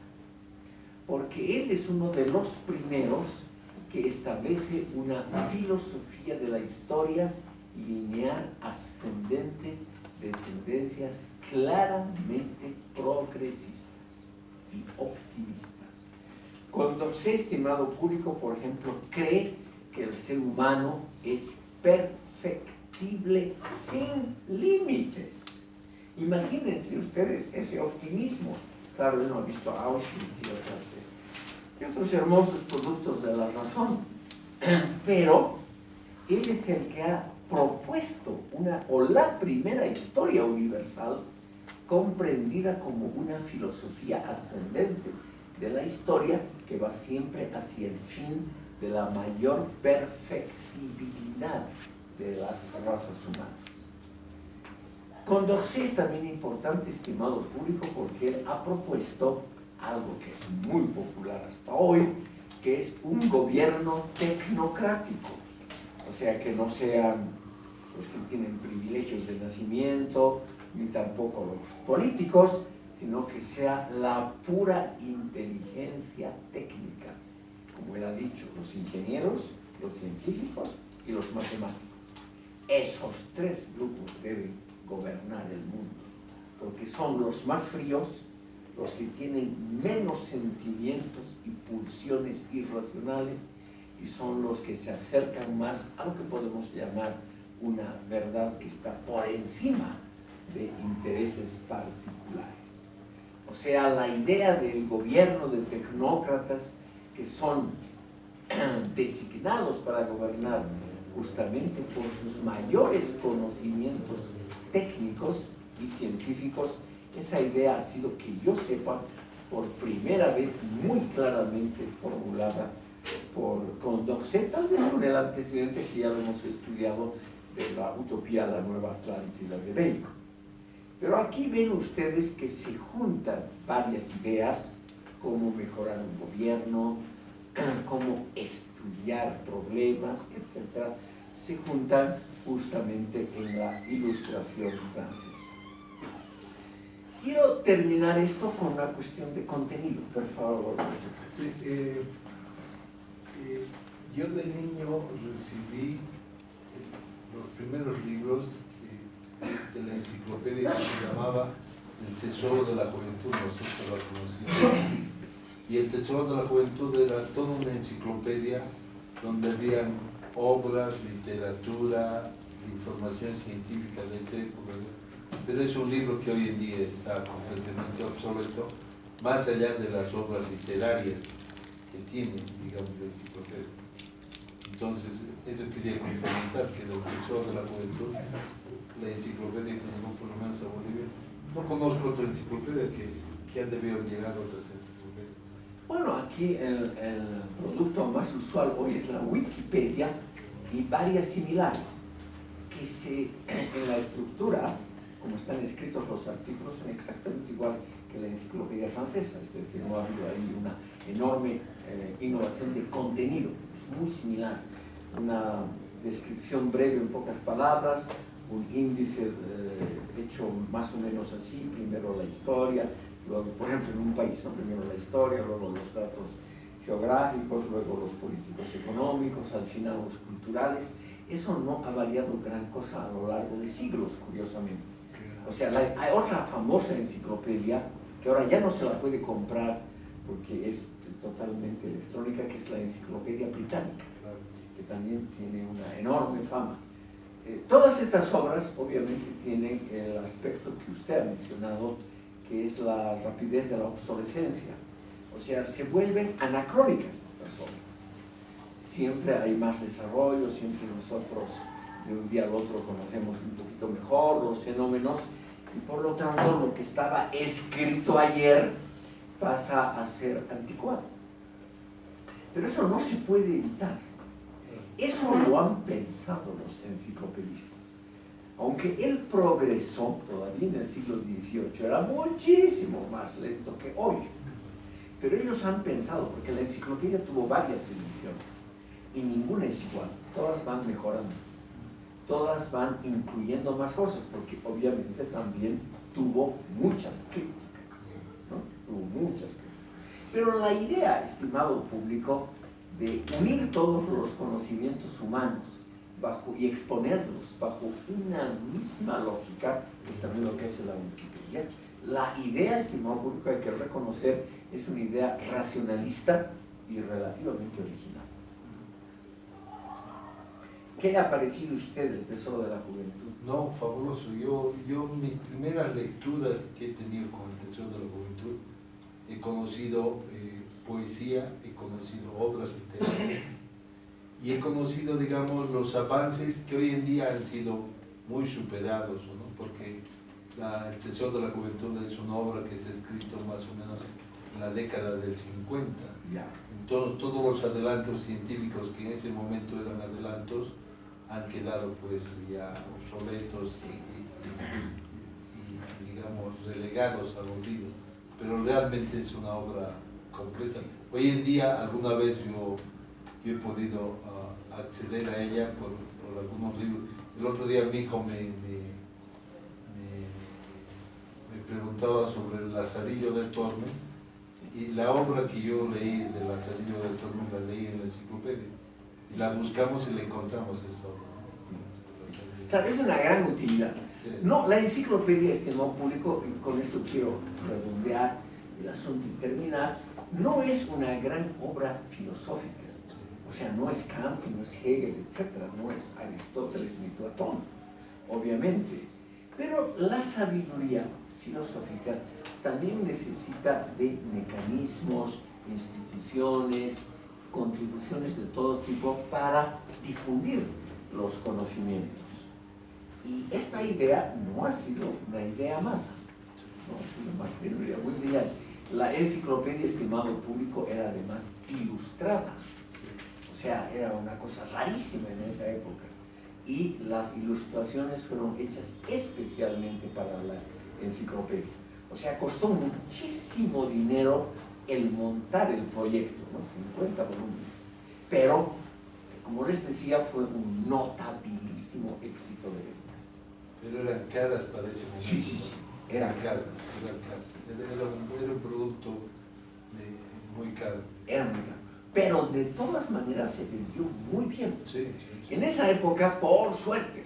porque él es uno de los primeros que establece una filosofía de la historia lineal ascendente de tendencias claramente progresistas y optimistas. Condorcet, estimado público, por ejemplo, cree que el ser humano es perfectible sin límites Imagínense ustedes ese optimismo. Claro, él no ha visto Auschwitz y, otros hermosos productos de la razón, pero él es el que ha propuesto una, o la primera historia universal comprendida como una filosofía ascendente de la historia que va siempre hacia el fin de la mayor perfectibilidad de las razas humanas. Condorcet es también importante, estimado público, porque él ha propuesto algo que es muy popular hasta hoy, que es un gobierno tecnocrático. O sea, que no sean los que tienen privilegios de nacimiento, ni tampoco los políticos, sino que sea la pura inteligencia técnica. Como él ha dicho, los ingenieros, los científicos y los matemáticos. Esos tres grupos deben gobernar el mundo, porque son los más fríos, los que tienen menos sentimientos y pulsiones irracionales y son los que se acercan más a lo que podemos llamar una verdad que está por encima de intereses particulares. O sea, la idea del gobierno de tecnócratas que son designados para gobernar justamente por sus mayores conocimientos técnicos y científicos, esa idea ha sido que yo sepa por primera vez muy claramente formulada por Condorcet, tal vez con el antecedente que ya lo hemos estudiado de la utopía la nueva Atlántida de Bacon. Pero aquí ven ustedes que se juntan varias ideas, cómo mejorar un gobierno, cómo estudiar problemas, etc. Se juntan justamente en la ilustración francesa. Quiero terminar esto con una cuestión de contenido, por favor. Sí, eh, eh, yo de niño recibí los primeros libros de la enciclopedia que se llamaba El Tesoro de la Juventud, no sé si lo sí, Y el Tesoro de la Juventud era toda una enciclopedia donde habían obras, literatura, información científica de esa época. Pero es un libro que hoy en día está completamente obsoleto, más allá de las obras literarias que tiene, digamos, la enciclopedia. Entonces, eso quería comentar, que el Tesoro de la Juventud, la enciclopedia que llegó por lo menos a Bolivia, no conozco otra enciclopedia que, que han debido llegar otras enciclopedias. Bueno, aquí el, el, producto más usual hoy es la Wikipedia y varias similares, que se, en la estructura, como están escritos los artículos, son exactamente igual que la enciclopedia francesa, es decir, no ha habido ahí una enorme eh, innovación de contenido, es muy similar, una descripción breve en pocas palabras, un índice eh, hecho más o menos así, primero la historia, luego, por ejemplo, en un país, ¿no? primero la historia, luego los datos geográficos, luego los políticos económicos, al final los culturales. Eso no ha variado gran cosa a lo largo de siglos, curiosamente. O sea, hay otra famosa enciclopedia que ahora ya no se la puede comprar porque es totalmente electrónica, que es la Enciclopedia Británica, que también tiene una enorme fama. Eh, todas estas obras obviamente tienen el aspecto que usted ha mencionado, que es la rapidez de la obsolescencia. O sea, se vuelven anacrónicas estas obras. Siempre hay más desarrollo, siempre nosotros de un día al otro conocemos un poquito mejor los fenómenos y por lo tanto lo que estaba escrito ayer pasa a ser anticuado. Pero eso no se puede evitar. Eso lo han pensado los enciclopedistas. Aunque el progreso, todavía en el siglo XVIII, era muchísimo más lento que hoy. Pero ellos han pensado, porque la enciclopedia tuvo varias ediciones, y ninguna es igual, todas van mejorando, todas van incluyendo más cosas, porque obviamente también tuvo muchas críticas, ¿no? Tuvo muchas críticas. Pero la idea, estimado público, de unir todos los conocimientos humanos bajo, y exponerlos bajo una misma lógica, es también lo que hace la Wikipedia. La idea, estimado público, hay que reconocer, es una idea racionalista y relativamente original. ¿Qué le ha parecido a usted el Tesoro de la Juventud? No, fabuloso. Yo, yo mis primeras lecturas que he tenido con el Tesoro de la Juventud, he conocido eh, poesía, he conocido obras literarias y he conocido, digamos, los avances que hoy en día han sido muy superados, ¿no? porque la, El Tesoro de la Juventud es una obra que se ha escrito más o menos en la década del 50. Entonces, todos los adelantos científicos que en ese momento eran adelantos han quedado pues ya obsoletos y, digamos, relegados al olvido. Pero realmente es una obra completa. Hoy en día, alguna vez yo, yo he podido uh, acceder a ella por, algunos libros. El otro día mi hijo me, me, me, me preguntaba sobre el Lazarillo del Tormes y la obra que yo leí del Lazarillo del Tormes la leí en la enciclopedia. La buscamos y la encontramos obra. Claro, es una gran utilidad. Sí. No, la enciclopedia, estimado público, y con esto quiero redondear el asunto y terminar, no es una gran obra filosófica. O sea, no es Kant, no es Hegel, etc. No es Aristóteles ni Platón, obviamente. Pero la sabiduría filosófica también necesita de mecanismos, instituciones, contribuciones de todo tipo para difundir los conocimientos. Y esta idea no ha sido una idea mala, no ha sido más bien una idea muy brillante la enciclopedia, estimado público, era además ilustrada. O sea, era una cosa rarísima en esa época. Y las ilustraciones fueron hechas especialmente para la enciclopedia. O sea, costó muchísimo dinero el montar el proyecto, ¿no? 50 volúmenes. Pero, como les decía, fue un notabilísimo éxito de ventas. Pero eran caras para ese momento. Sí, sí, sí. Eran caras, eran caras. Era un, era un producto de, muy caro. Era muy caro. Pero de todas maneras se vendió muy bien. Sí, sí, sí. En esa época, por suerte,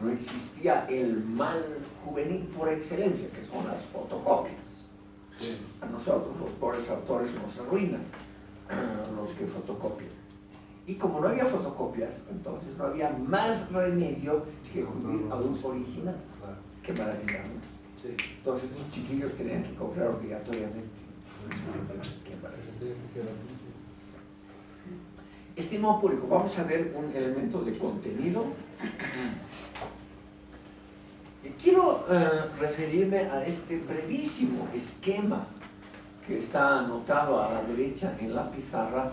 no existía el mal juvenil por excelencia, que son las fotocopias. A nosotros, los pobres autores, nos arruinan los que fotocopian. Y como no había fotocopias, entonces no había más remedio que acudir a un original. Qué maravilla, Entonces los chiquillos tenían que comprar obligatoriamente. Estimado público, vamos a ver un elemento de contenido. Quiero eh, referirme a este brevísimo esquema que está anotado a la derecha en la pizarra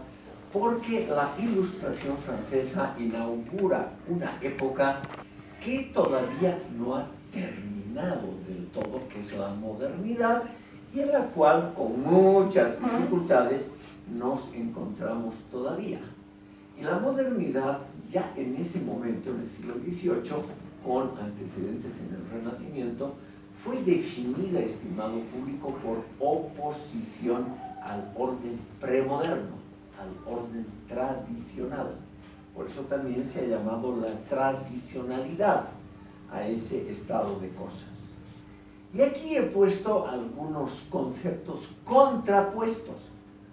porque la ilustración francesa inaugura una época que todavía no ha terminado del todo, que es la modernidad, y en la cual con muchas dificultades nos encontramos todavía. Y la modernidad ya en ese momento, en el siglo XVIII, con antecedentes en el Renacimiento, fue definida, estimado público, por oposición al orden premoderno, al orden tradicional. Por eso también se ha llamado la tradicionalidad a ese estado de cosas. Y aquí he puesto algunos conceptos contrapuestos.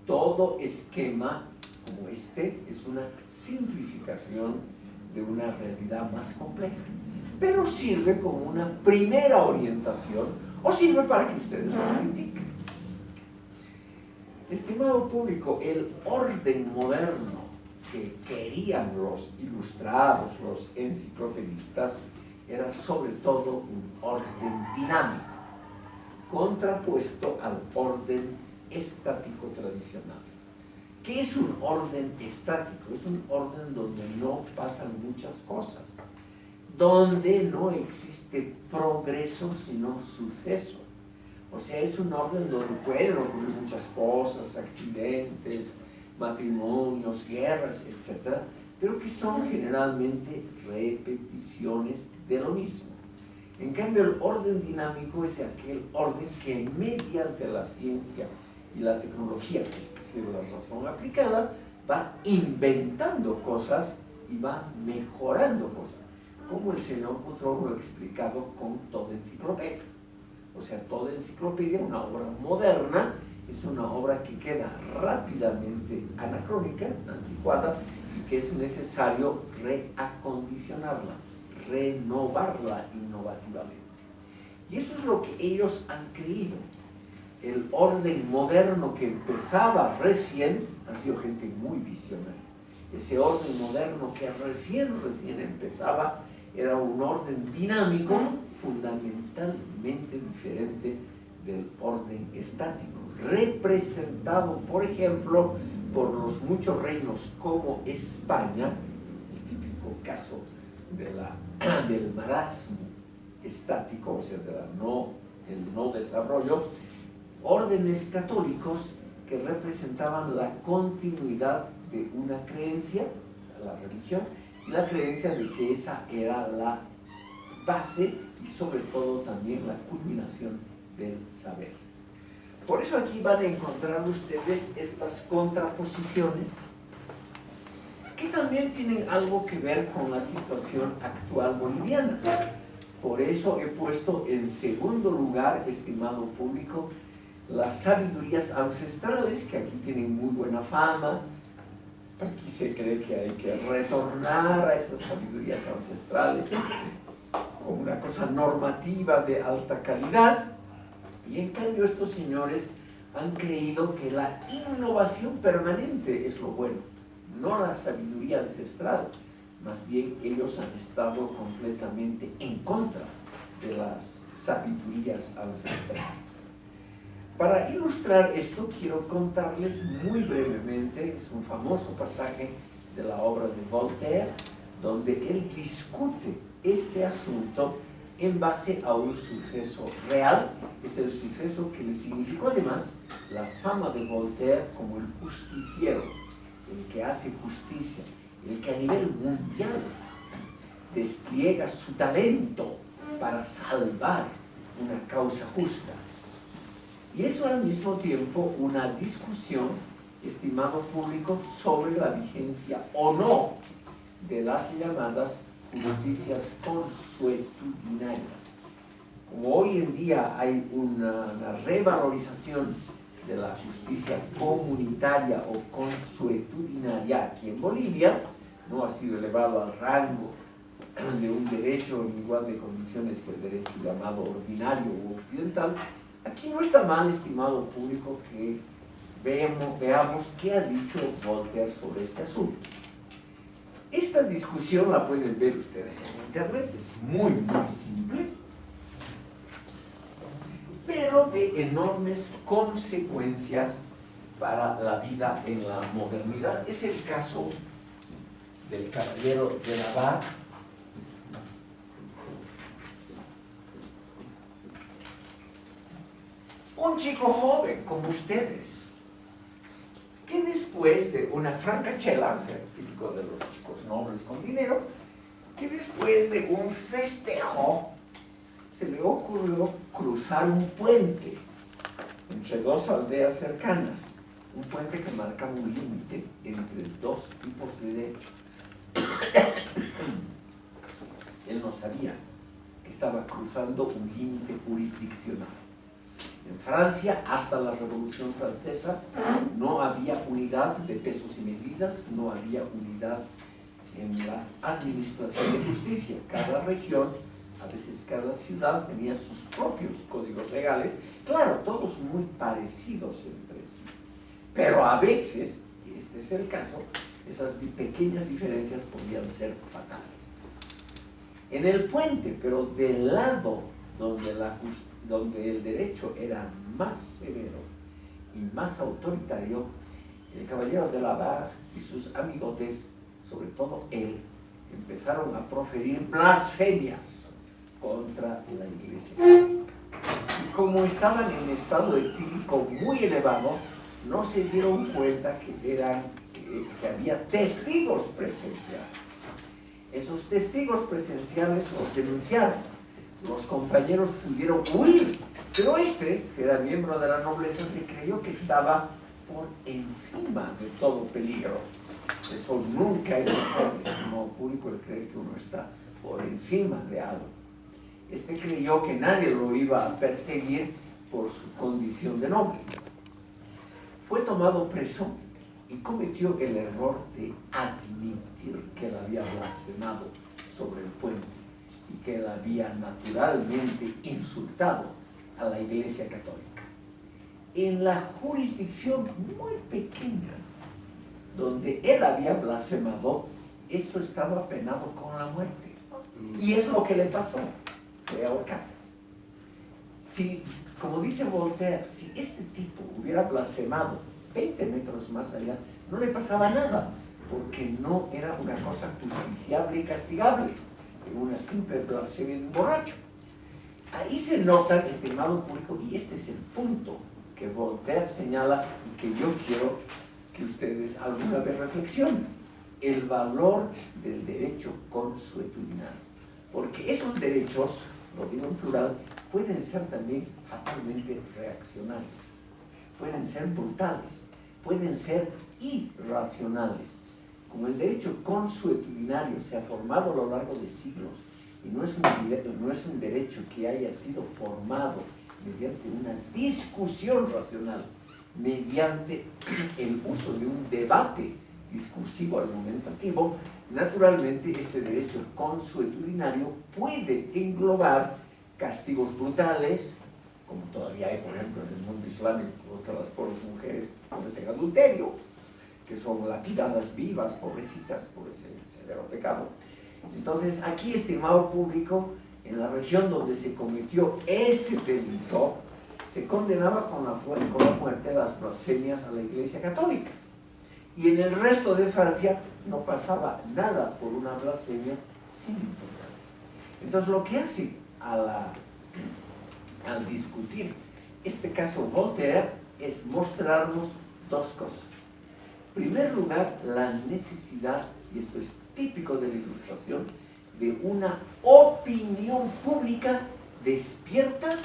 Todo esquema como este es una simplificación de una realidad más compleja. Pero sirve como una primera orientación o sirve para que ustedes lo critiquen. Estimado público, el orden moderno que querían los ilustrados, los enciclopedistas, era sobre todo un orden dinámico, contrapuesto al orden estático tradicional. ¿Qué es un orden estático? Es un orden donde no pasan muchas cosas, donde no existe progreso sino suceso. O sea, es un orden donde pueden ocurrir muchas cosas, accidentes, matrimonios, guerras, etc., pero que son generalmente repeticiones de lo mismo. En cambio, el orden dinámico es aquel orden que mediante la ciencia y la tecnología, es decir, la razón aplicada, va inventando cosas y va mejorando cosas, como el señor Putrón lo ha explicado con toda enciclopedia. O sea, toda enciclopedia, una obra moderna, es una obra que queda rápidamente anacrónica, anticuada, y que es necesario reacondicionarla, renovarla innovativamente. Y eso es lo que ellos han creído el orden moderno que empezaba recién, han sido gente muy visionaria. Ese orden moderno que recién, recién empezaba, era un orden dinámico, fundamentalmente diferente del orden estático, representado, por ejemplo, por los muchos reinos como España, el típico caso del marasmo estático, o sea, de no, no desarrollo, órdenes católicos que representaban la continuidad de una creencia, la religión, la creencia de que esa era la base y sobre todo también la culminación del saber. Por eso aquí van a encontrar ustedes estas contraposiciones que también tienen algo que ver con la situación actual boliviana. Por eso he puesto en segundo lugar, estimado público, las sabidurías ancestrales, que aquí tienen muy buena fama, aquí se cree que hay que retornar a esas sabidurías ancestrales como una cosa normativa de alta calidad, y en cambio estos señores han creído que la innovación permanente es lo bueno, no la sabiduría ancestral, más bien ellos han estado completamente en contra de las sabidurías ancestrales. Para ilustrar esto, quiero contarles muy brevemente, es un famoso pasaje de la obra de Voltaire, donde él discute este asunto en base a un suceso real, es el suceso que le significó además la fama de Voltaire como el justiciero, el que hace justicia, el que a nivel mundial despliega su talento para salvar una causa justa. Y eso al mismo tiempo una discusión, estimado público, sobre la vigencia o no de las llamadas justicias consuetudinarias. Como hoy en día hay una, revalorización de la justicia comunitaria o consuetudinaria aquí en Bolivia no ha sido elevado al rango de un derecho en igual de condiciones que el derecho llamado ordinario u occidental, aquí no está mal, estimado público, que veamos, qué ha dicho Voltaire sobre este asunto. Esta discusión la pueden ver ustedes en internet, es muy, muy simple, pero de enormes consecuencias para la vida en la modernidad. Es el caso del caballero de Navarre, un chico joven como ustedes, que después de una francachela, o sea, típico de los chicos nobles con dinero, que después de un festejo se le ocurrió cruzar un puente entre dos aldeas cercanas, un puente que marca un límite entre dos tipos de derecho. Él no sabía que estaba cruzando un límite jurisdiccional. En Francia, hasta la Revolución Francesa, no había unidad de pesos y medidas, no había unidad en la administración de justicia. Cada región, a veces cada ciudad, tenía sus propios códigos legales, claro, todos muy parecidos entre sí. Pero a veces, y este es el caso, esas pequeñas diferencias podían ser fatales. En el puente, pero del lado donde, la, donde el derecho era más severo y más autoritario, el caballero de la Barre y sus amigotes, sobre todo él, empezaron a proferir blasfemias contra la iglesia Y como estaban en estado etílico muy elevado, no se dieron cuenta que, eran, que había testigos presenciales. Esos testigos presenciales los denunciaron los compañeros pudieron huir, pero este, que era miembro de la nobleza, se creyó que estaba por encima de todo peligro. Eso nunca es un como público, él cree que uno está por encima de algo. Este creyó que nadie lo iba a perseguir por su condición de noble. Fue tomado preso y cometió el error de admitir que él había blasfemado sobre el puente que él había naturalmente insultado a la Iglesia Católica. En la jurisdicción muy pequeña donde él había blasfemado, eso estaba penado con la muerte. Y es lo que le pasó, fue ahorcado. Si, como dice Voltaire, si este tipo hubiera blasfemado 20 metros más allá, no le pasaba nada, porque no era una cosa justiciable y castigable una simple blasfemia de un borracho. Ahí se nota, estimado público, y este es el punto que Voltaire señala y que yo quiero que ustedes alguna vez reflexionen, el valor del derecho consuetudinario. Porque esos derechos, lo digo en plural, pueden ser también fatalmente reaccionarios, pueden ser brutales, pueden ser irracionales como el derecho consuetudinario se ha formado a lo largo de siglos y no es, un, no es un derecho que haya sido formado mediante una discusión racional, mediante el uso de un debate discursivo argumentativo, naturalmente este derecho consuetudinario puede englobar castigos brutales, como todavía hay, por ejemplo, en el mundo islámico contra las pobres mujeres cometen adulterio, que son lapidadas vivas, pobrecitas, por ese severo pecado. Entonces, aquí, estimado público, en la región donde se cometió ese delito, se condenaba con la, muerte las blasfemias a la Iglesia Católica. Y en el resto de Francia no pasaba nada por una blasfemia sin importancia. Entonces, lo que hace al discutir este caso Voltaire es mostrarnos dos cosas primer lugar, la necesidad, y esto es típico de la ilustración, de una opinión pública despierta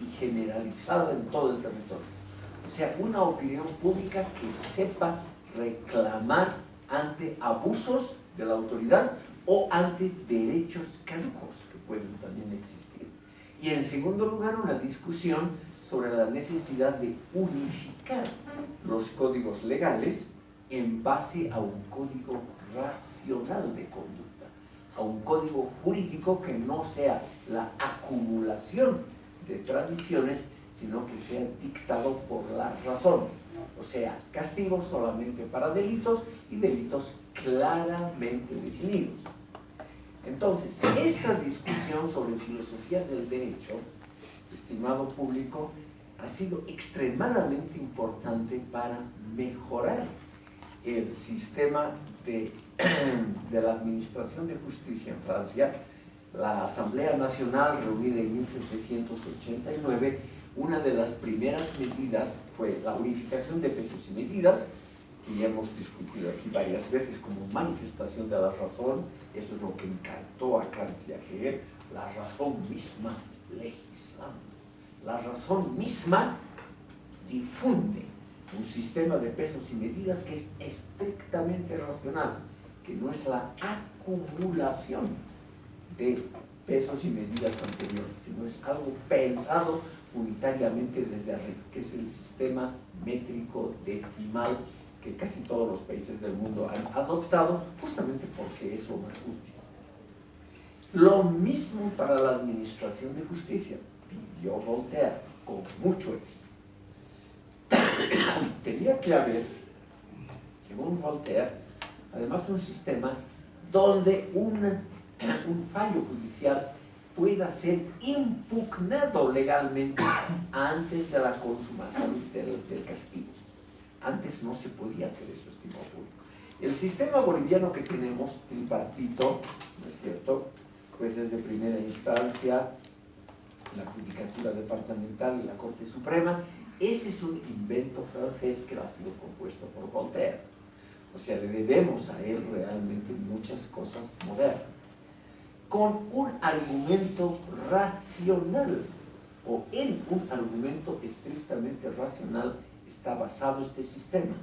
y generalizada en todo el territorio. O sea, una opinión pública que sepa reclamar ante abusos de la autoridad o ante derechos caducos que pueden también existir. Y en segundo lugar, una discusión sobre la necesidad de unificar los códigos legales en base a un código racional de conducta, a un código jurídico que no sea la acumulación de tradiciones, sino que sea dictado por la razón. O sea, castigos solamente para delitos y delitos claramente definidos. Entonces, esta discusión sobre filosofía del derecho, estimado público, ha sido extremadamente importante para mejorar el sistema de, la Administración de Justicia en Francia. La Asamblea Nacional, reunida en 1789, una de las primeras medidas fue la unificación de pesos y medidas, que ya hemos discutido aquí varias veces como manifestación de la razón, eso es lo que encantó a Kant y a Hegel, la razón misma legislando. La razón misma difunde un sistema de pesos y medidas que es estrictamente racional, que no es la acumulación de pesos y medidas anteriores, sino es algo pensado unitariamente desde arriba, que es el sistema métrico decimal que casi todos los países del mundo han adoptado, justamente porque es lo más útil. Lo mismo para la administración de justicia, pidió Voltaire, con mucho éxito. Tenía que haber, según Voltaire, además un sistema donde un, un fallo judicial pueda ser impugnado legalmente antes de la consumación del, del castigo. Antes no se podía hacer eso, estimado público. El sistema boliviano que tenemos, tripartito, ¿no es cierto? Jueces de primera instancia, la Judicatura Departamental y la Corte Suprema, ese es un invento francés que ha sido compuesto por Voltaire. O sea, le debemos a él realmente muchas cosas modernas. Con un argumento racional, o en un argumento estrictamente racional, está basado este sistema,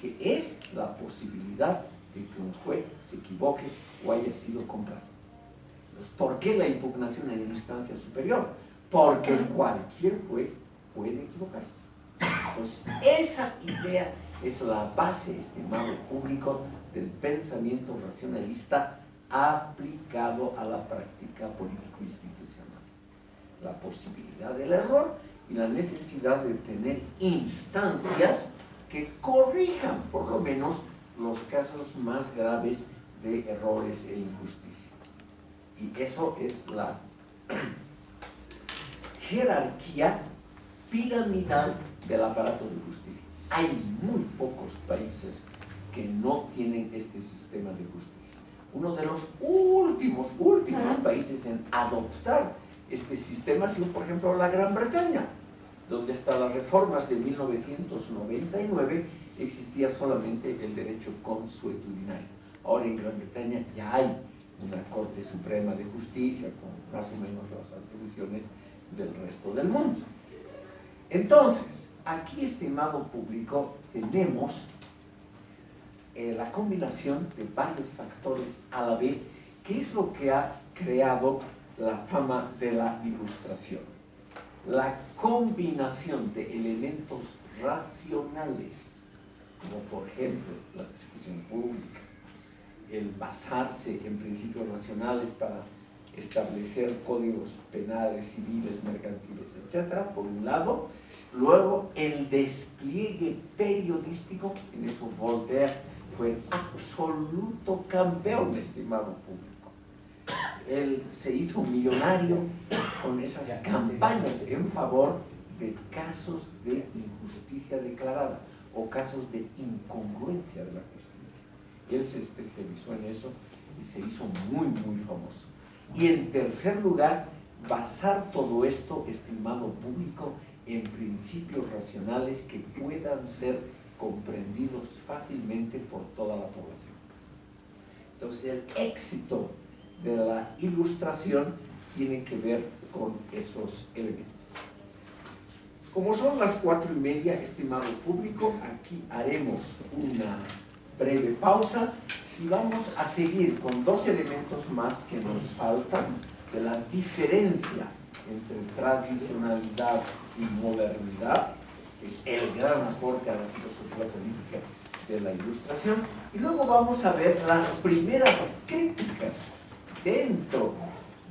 que es la posibilidad de que un juez se equivoque o haya sido comprado. ¿Por qué la impugnación en instancia superior? Porque cualquier juez puede equivocarse. Entonces, esa idea es la base, estimado público, del pensamiento racionalista aplicado a la práctica político-institucional. La posibilidad del error y la necesidad de tener instancias que corrijan por lo menos los casos más graves de errores e injusticia. Y eso es la jerarquía piramidal del aparato de justicia. Hay muy pocos países que no tienen este sistema de justicia. Uno de los últimos, últimos países en adoptar este sistema ha sido, por ejemplo, la Gran Bretaña, donde hasta las reformas de 1999 existía solamente el derecho consuetudinario. Ahora en Gran Bretaña ya hay una Corte Suprema de Justicia con más o menos las atribuciones del resto del mundo. Entonces, aquí, estimado público, tenemos eh, la combinación de varios factores a la vez, que es lo que ha creado la fama de la ilustración. La combinación de elementos racionales, como por ejemplo la discusión pública, el basarse en principios racionales para establecer códigos penales, civiles, mercantiles, etcétera, por un lado. Luego, el despliegue periodístico, en eso Voltaire fue absoluto campeón, estimado público. Él se hizo millonario con esas campañas en favor de casos de injusticia declarada o casos de incongruencia de la justicia. Él se especializó en eso y se hizo muy, muy famoso. Y en tercer lugar, basar todo esto, estimado público, en principios racionales que puedan ser comprendidos fácilmente por toda la población. Entonces el éxito de la ilustración tiene que ver con esos elementos. Como son las cuatro y media, estimado público, aquí haremos una breve pausa y vamos a seguir con dos elementos más que nos faltan de la diferencia entre tradicionalidad y modernidad, es el gran aporte a la filosofía política de la ilustración. Y luego vamos a ver las primeras críticas dentro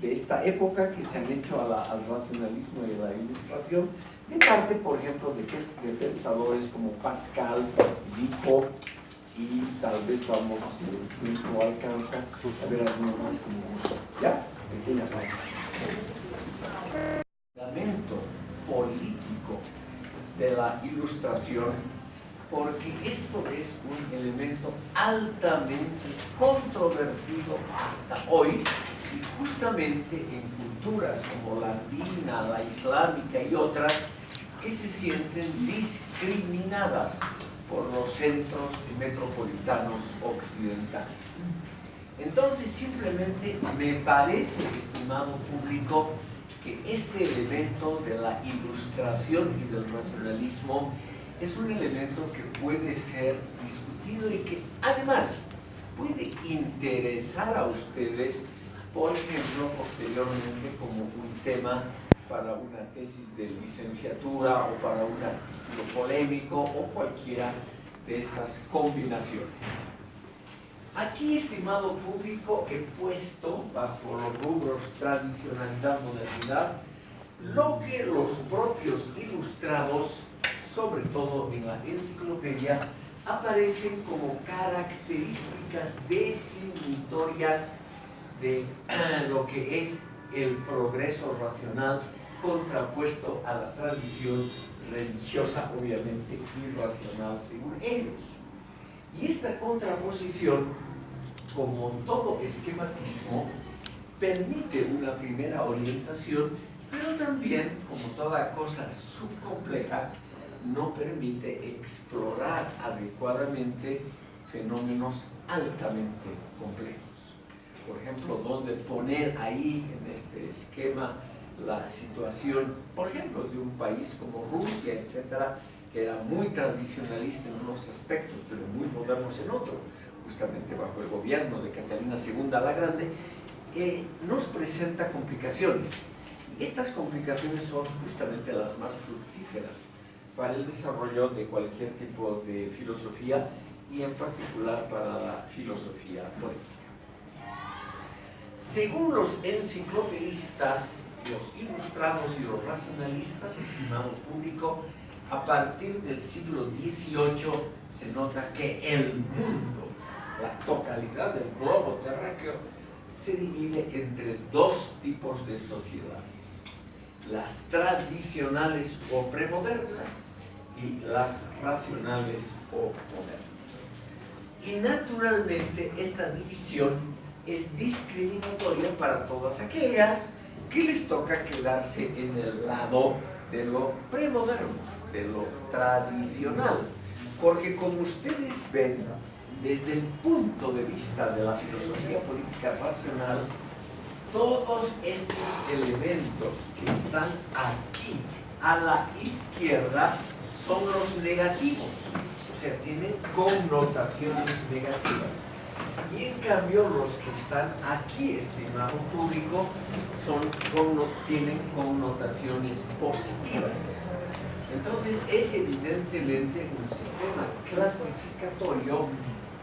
de esta época que se han hecho al racionalismo y a la ilustración, de parte, por ejemplo, de, de pensadores como Pascal, Vico, y tal vez vamos, si el tiempo alcanza, a ver algunos más como gusto. ¿Ya? Pequeña pausa. Político de la ilustración, porque esto es un elemento altamente controvertido hasta hoy, y justamente en culturas como la andina, la islámica y otras, que se sienten discriminadas por los centros metropolitanos occidentales. Entonces, simplemente me parece, estimado público, que este elemento de la ilustración y del racionalismo es un elemento que puede ser discutido y que además puede interesar a ustedes, por ejemplo, posteriormente como un tema para una tesis de licenciatura o para un artículo polémico o cualquiera de estas combinaciones. Aquí, estimado público, he puesto bajo los rubros tradicionalidad, modernidad, lo que los propios ilustrados, sobre todo en la enciclopedia, aparecen como características definitorias de lo que es el progreso racional contrapuesto a la tradición religiosa, obviamente irracional según ellos. Y esta contraposición, como todo esquematismo, permite una primera orientación, pero también, como toda cosa subcompleja, no permite explorar adecuadamente fenómenos altamente complejos. Por ejemplo, dónde poner ahí en este esquema la situación, por ejemplo, de un país como Rusia, etcétera, que era muy tradicionalista en unos aspectos, pero muy modernos en otros, justamente bajo el gobierno de Catalina II la Grande, eh, nos presenta complicaciones. Estas complicaciones son justamente las más fructíferas para el desarrollo de cualquier tipo de filosofía y en particular para la filosofía política. Según los enciclopedistas, los ilustrados y los racionalistas, estimado público, a partir del siglo XVIII se nota que el mundo, la totalidad del globo terráqueo, se divide entre dos tipos de sociedades, las tradicionales o premodernas y las racionales o modernas. Y naturalmente esta división es discriminatoria para todas aquellas que les toca quedarse en el lado de lo premoderno, de lo tradicional. Porque como ustedes ven, desde el punto de vista de la filosofía política racional, todos estos elementos que están aquí a la izquierda son los negativos, o sea, tienen connotaciones negativas. Y en cambio los que están aquí, estimado público, son, tienen connotaciones positivas. Entonces es evidentemente un sistema clasificatorio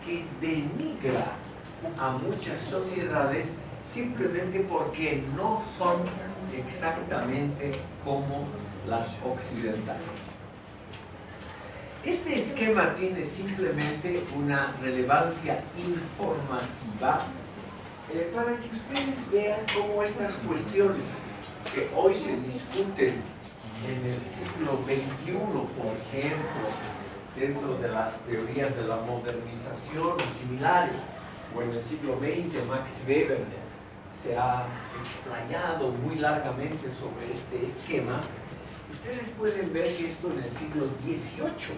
que denigra a muchas sociedades simplemente porque no son exactamente como las occidentales. Este esquema tiene simplemente una relevancia informativa eh, para que ustedes vean cómo estas cuestiones que hoy se discuten en el siglo XXI, por ejemplo, dentro de las teorías de la modernización similares, o en el siglo XX Max Weber se ha explayado muy largamente sobre este esquema, ustedes pueden ver que esto en el siglo XVIII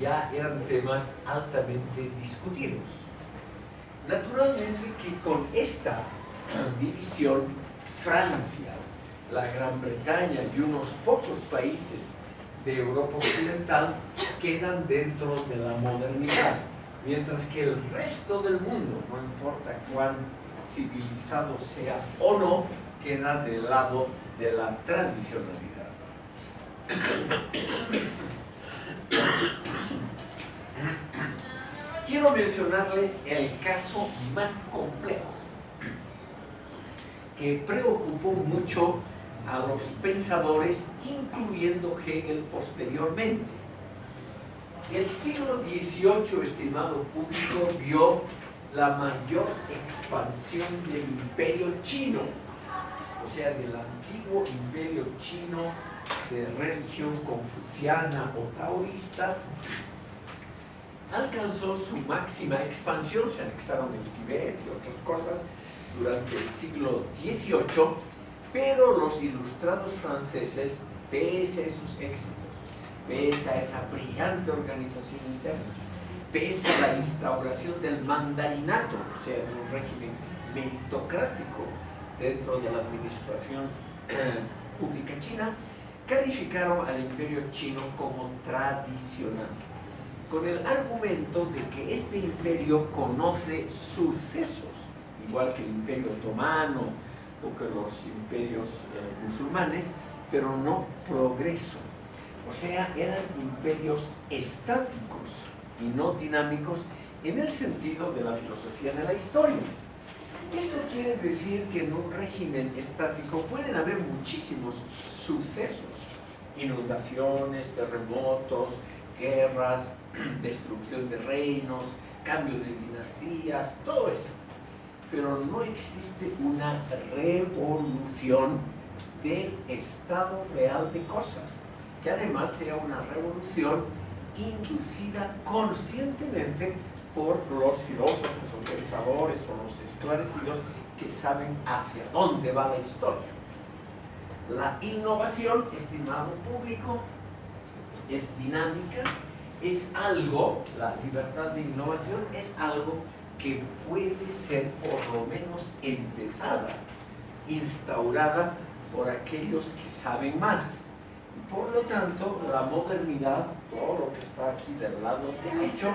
ya eran temas altamente discutidos. Naturalmente que con esta división, Francia, la Gran Bretaña y unos pocos países de Europa Occidental quedan dentro de la modernidad, mientras que el resto del mundo, no importa cuán civilizado sea o no, queda del lado de la tradicionalidad. Quiero mencionarles el caso más complejo que preocupó mucho a los pensadores, incluyendo Hegel posteriormente. El siglo XVIII, estimado público, vio la mayor expansión del imperio chino, o sea, del antiguo imperio chino de religión confuciana o taoísta, alcanzó su máxima expansión, se anexaron el Tibet y otras cosas durante el siglo XVIII, pero los ilustrados franceses, pese a sus éxitos, pese a esa brillante organización interna, pese a la instauración del mandarinato, o sea, de un régimen meritocrático dentro de la administración eh, pública china, calificaron al imperio chino como tradicional, con el argumento de que este imperio conoce sucesos, igual que el imperio otomano que los imperios eh, musulmanes, pero no progreso. O sea, eran imperios estáticos y no dinámicos en el sentido de la filosofía de la historia. Esto quiere decir que en un régimen estático pueden haber muchísimos sucesos, inundaciones, terremotos, guerras, destrucción de reinos, cambio de dinastías, todo eso. Pero no existe una revolución del estado real de cosas, que además sea una revolución inducida conscientemente por los filósofos o pensadores o los esclarecidos que saben hacia dónde va la historia. La innovación, estimado público, es dinámica, es algo, la libertad de innovación es algo que puede ser por lo menos empezada, instaurada por aquellos que saben más. Por lo tanto, la modernidad, todo lo que está aquí del lado derecho,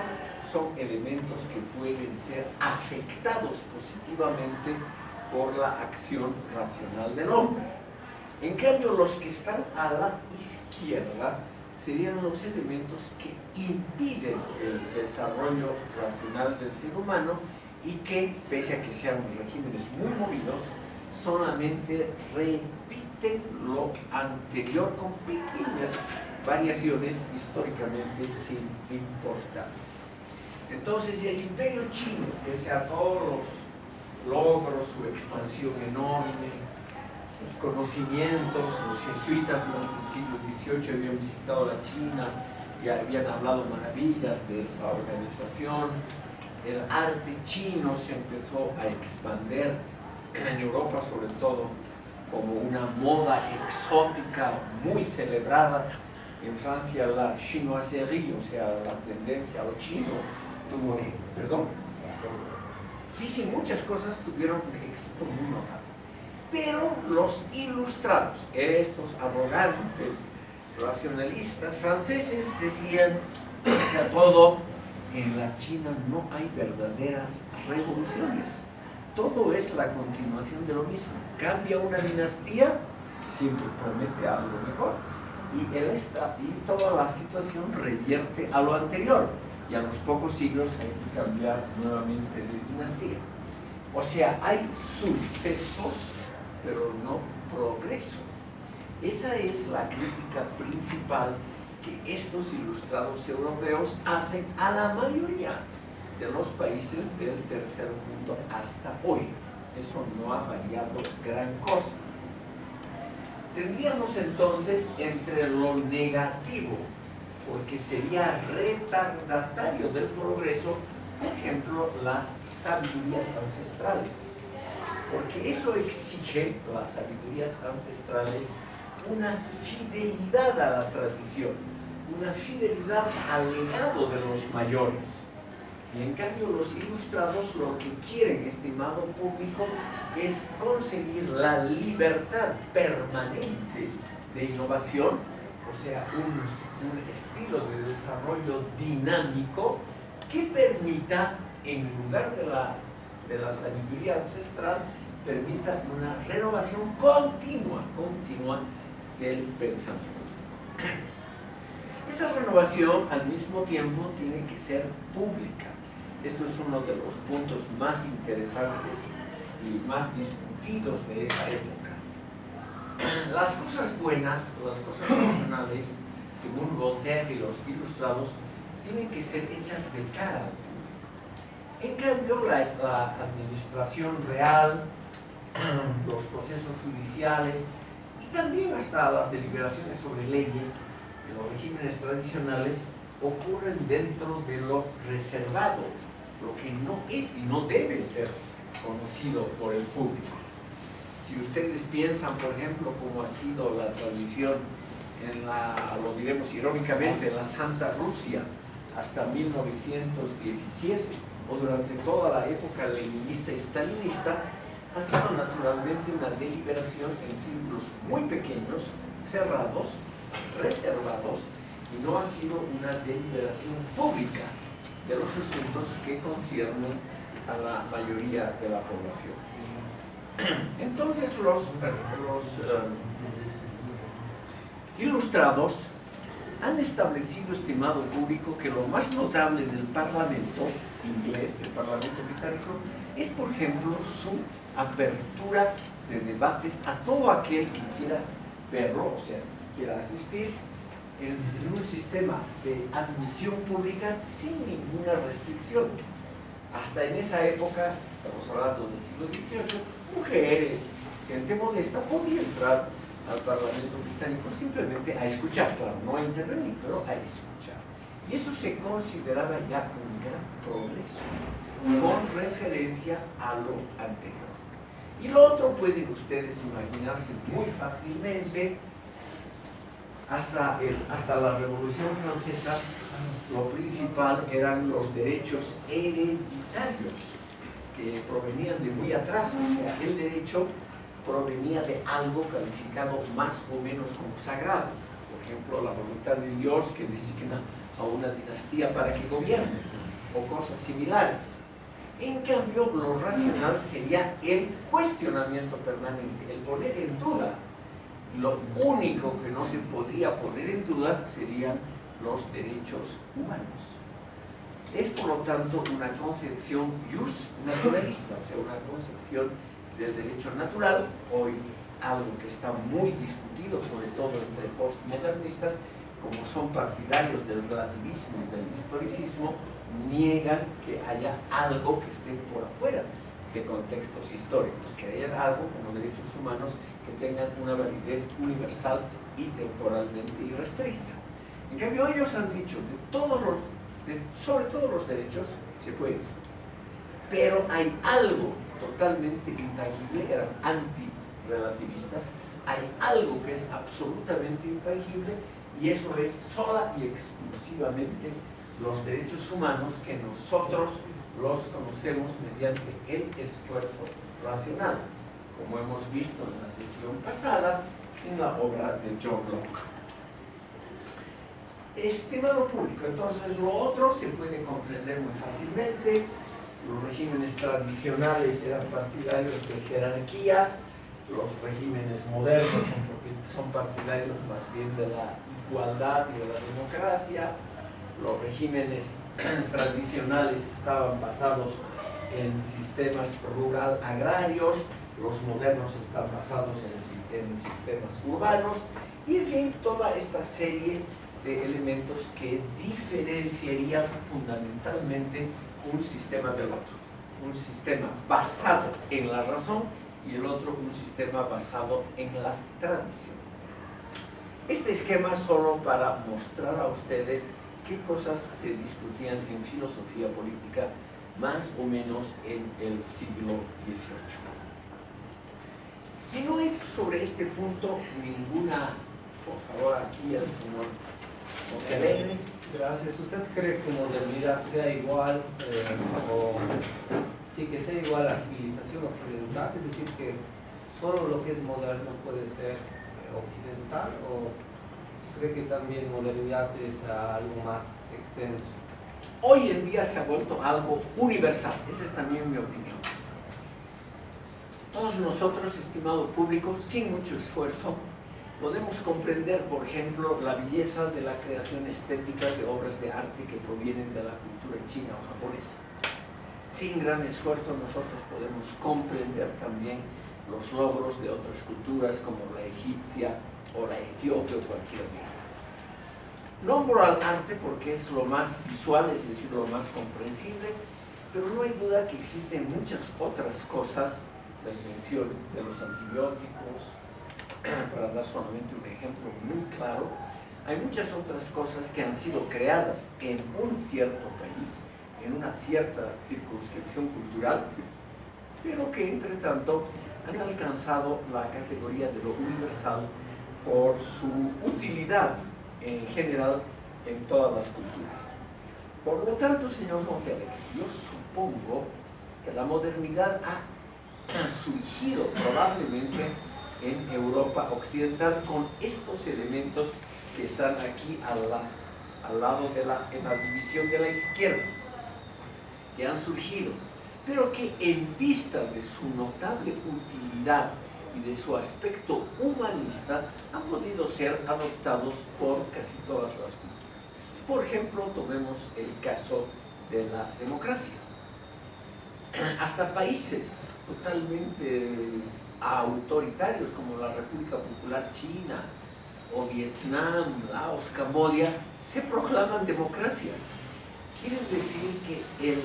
son elementos que pueden ser afectados positivamente por la acción racional del hombre. En cambio, los que están a la izquierda serían los elementos que impiden el desarrollo racional del ser humano y que, pese a que sean regímenes muy movidos, solamente repiten lo anterior con pequeñas variaciones históricamente sin importancia. Entonces, el imperio chino, pese a todos los logros, su expansión enorme, sus conocimientos, los jesuitas durante el siglo XVIII habían visitado la China y habían hablado maravillas de esa organización. El arte chino se empezó a expandir en Europa sobre todo como una moda exótica muy celebrada. En Francia la chinoiserie, o sea, la tendencia a lo chino, tuvo, perdón, sí, sí, muchas cosas tuvieron éxito muy notable. Pero los ilustrados, estos arrogantes, racionalistas franceses decían, a todo, en la China no hay verdaderas revoluciones. Todo es la continuación de lo mismo. Cambia una dinastía, siempre promete algo mejor. Y, el y toda la situación revierte a lo anterior. Y a los pocos siglos hay que cambiar nuevamente de dinastía. O sea, hay sucesos, pero no progreso. Esa es la crítica principal que estos ilustrados europeos hacen a la mayoría de los países del tercer mundo hasta hoy. Eso no ha variado gran cosa. Tendríamos entonces entre lo negativo, porque sería retardatario del progreso, por ejemplo, las sabidurías ancestrales. Porque eso exige, las sabidurías ancestrales, una fidelidad a la tradición, una fidelidad al legado de los mayores. Y en cambio los ilustrados lo que quieren, estimado público, es conseguir la libertad permanente de innovación, o sea, un, un estilo de desarrollo dinámico que permita, en lugar de la, de la sabiduría ancestral, permita una renovación continua, continua del pensamiento. Esa renovación al mismo tiempo tiene que ser pública. Esto es uno de los puntos más interesantes y más discutidos de esa época. Las cosas buenas, las cosas racionales, según Voltaire y los ilustrados, tienen que ser hechas de cara al. En cambio, la, la administración real, los procesos judiciales y también hasta las deliberaciones sobre leyes en los regímenes tradicionales ocurren dentro de lo reservado, lo que no es y no debe ser conocido por el público. Si ustedes piensan, por ejemplo, cómo ha sido la tradición en la, lo diremos irónicamente, en la Santa Rusia hasta 1917 o durante toda la época leninista y stalinista, ha sido naturalmente una deliberación en círculos muy pequeños, cerrados, reservados, y no ha sido una deliberación pública de los asuntos que conciernen a la mayoría de la población. Entonces los, um, ilustrados han establecido, estimado público, que lo más notable del Parlamento inglés, del Parlamento británico, es, por ejemplo, su apertura de debates a todo aquel que quiera verlo, o sea, quiera asistir, en, un sistema de admisión pública sin ninguna restricción. Hasta en esa época, estamos hablando del siglo XVIII, mujeres, gente modesta podía entrar al Parlamento británico simplemente a escuchar, claro, no a intervenir, pero a escuchar. Y eso se consideraba ya un gran progreso con referencia a lo anterior. Y lo otro pueden ustedes imaginarse muy fácilmente, hasta, el, hasta la Revolución Francesa, lo principal eran los derechos hereditarios, que provenían de muy atrás, o sea, el derecho provenía de algo calificado más o menos como sagrado, por ejemplo, la voluntad de Dios que designa a una dinastía para que gobierne, o cosas similares. En cambio, lo racional sería el cuestionamiento permanente, el poner en duda. Lo único que no se podría poner en duda serían los derechos humanos. Es por lo tanto una concepción just naturalista, o sea, una concepción del derecho natural, hoy algo que está muy discutido, sobre todo entre postmodernistas, como son partidarios del relativismo y del historicismo, niegan que haya algo que esté por afuera de contextos históricos, que haya algo como derechos humanos que tengan una validez universal y temporalmente irrestricta. En cambio, ellos han dicho, de todos los, sobre todos los derechos se puede discutir, pero hay algo totalmente intangible, eran anti-relativistas, hay algo que es absolutamente intangible y eso es sola y exclusivamente los derechos humanos que nosotros los conocemos mediante el esfuerzo racional, como hemos visto en la sesión pasada en la obra de John Locke. Estimado público, entonces lo otro se puede comprender muy fácilmente. Los regímenes tradicionales eran partidarios de jerarquías, los regímenes modernos son partidarios más bien de la igualdad y de la democracia, los regímenes tradicionales estaban basados en sistemas rural agrarios, los modernos están basados en, en, sistemas urbanos y en fin, toda esta serie de elementos que diferenciarían fundamentalmente un sistema del otro. Un sistema basado en la razón y el otro un sistema basado en la tradición. Este esquema solo para mostrar a ustedes qué cosas se discutían en filosofía política más o menos en el siglo XVIII. Si no hay sobre este punto ninguna, por favor, aquí el señor Montalegre. Gracias. ¿Usted cree que modernidad sea igual eh, o sí que sea igual a civilización occidental? Es decir, que solo lo que es moderno puede ser occidental o cree que también modernidad es algo más extenso? Hoy en día se ha vuelto algo universal, esa es también mi opinión. Todos nosotros, estimado público, sin mucho esfuerzo, podemos comprender, por ejemplo, la belleza de la creación estética de obras de arte que provienen de la cultura china o japonesa. Sin gran esfuerzo nosotros podemos comprender también los logros de otras culturas como la egipcia o la etíope o cualquier de ellas. Nombro al arte porque es lo más visual, es decir, lo más comprensible, pero no hay duda que existen muchas otras cosas, la invención de los antibióticos, para dar solamente un ejemplo muy claro, hay muchas otras cosas que han sido creadas en un cierto país, en una cierta circunscripción cultural, pero que entre tanto han alcanzado la categoría de lo universal por su utilidad en general en todas las culturas. Por lo tanto, señor Montalegre, yo supongo que la modernidad ha surgido probablemente en Europa occidental con estos elementos que están aquí al, al lado de la, en la división de la izquierda, que han surgido, pero que en vista de su notable utilidad y de su aspecto humanista han podido ser adoptados por casi todas las culturas. Por ejemplo, tomemos el caso de la democracia. Hasta países totalmente autoritarios como la República Popular China o Vietnam, Laos, Camboya, se proclaman democracias. Quieren decir que el,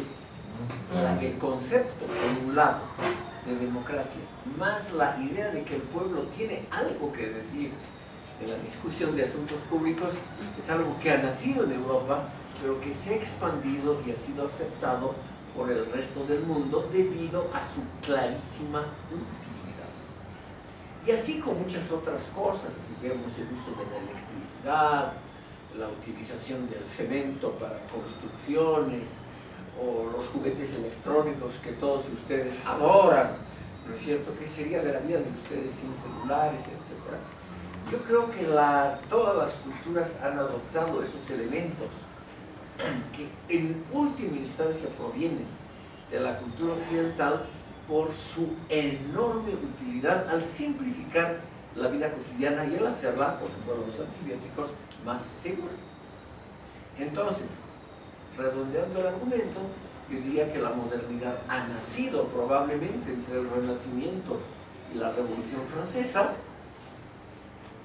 el concepto, por un lado, de democracia, más la idea de que el pueblo tiene algo que decir en la discusión de asuntos públicos, es algo que ha nacido en Europa, pero que se ha expandido y ha sido aceptado por el resto del mundo debido a su clarísima y así con muchas otras cosas, si vemos el uso de la electricidad, la utilización del cemento para construcciones, o los juguetes electrónicos que todos ustedes adoran, ¿no es cierto? ¿Qué sería de la vida de ustedes sin celulares, etcétera? Yo creo que la, todas las culturas han adoptado esos elementos que en última instancia provienen de la cultura occidental por su enorme utilidad al simplificar la vida cotidiana y al hacerla, por ejemplo, los antibióticos, más segura. Entonces, redondeando el argumento, yo diría que la modernidad ha nacido probablemente entre el Renacimiento y la Revolución Francesa,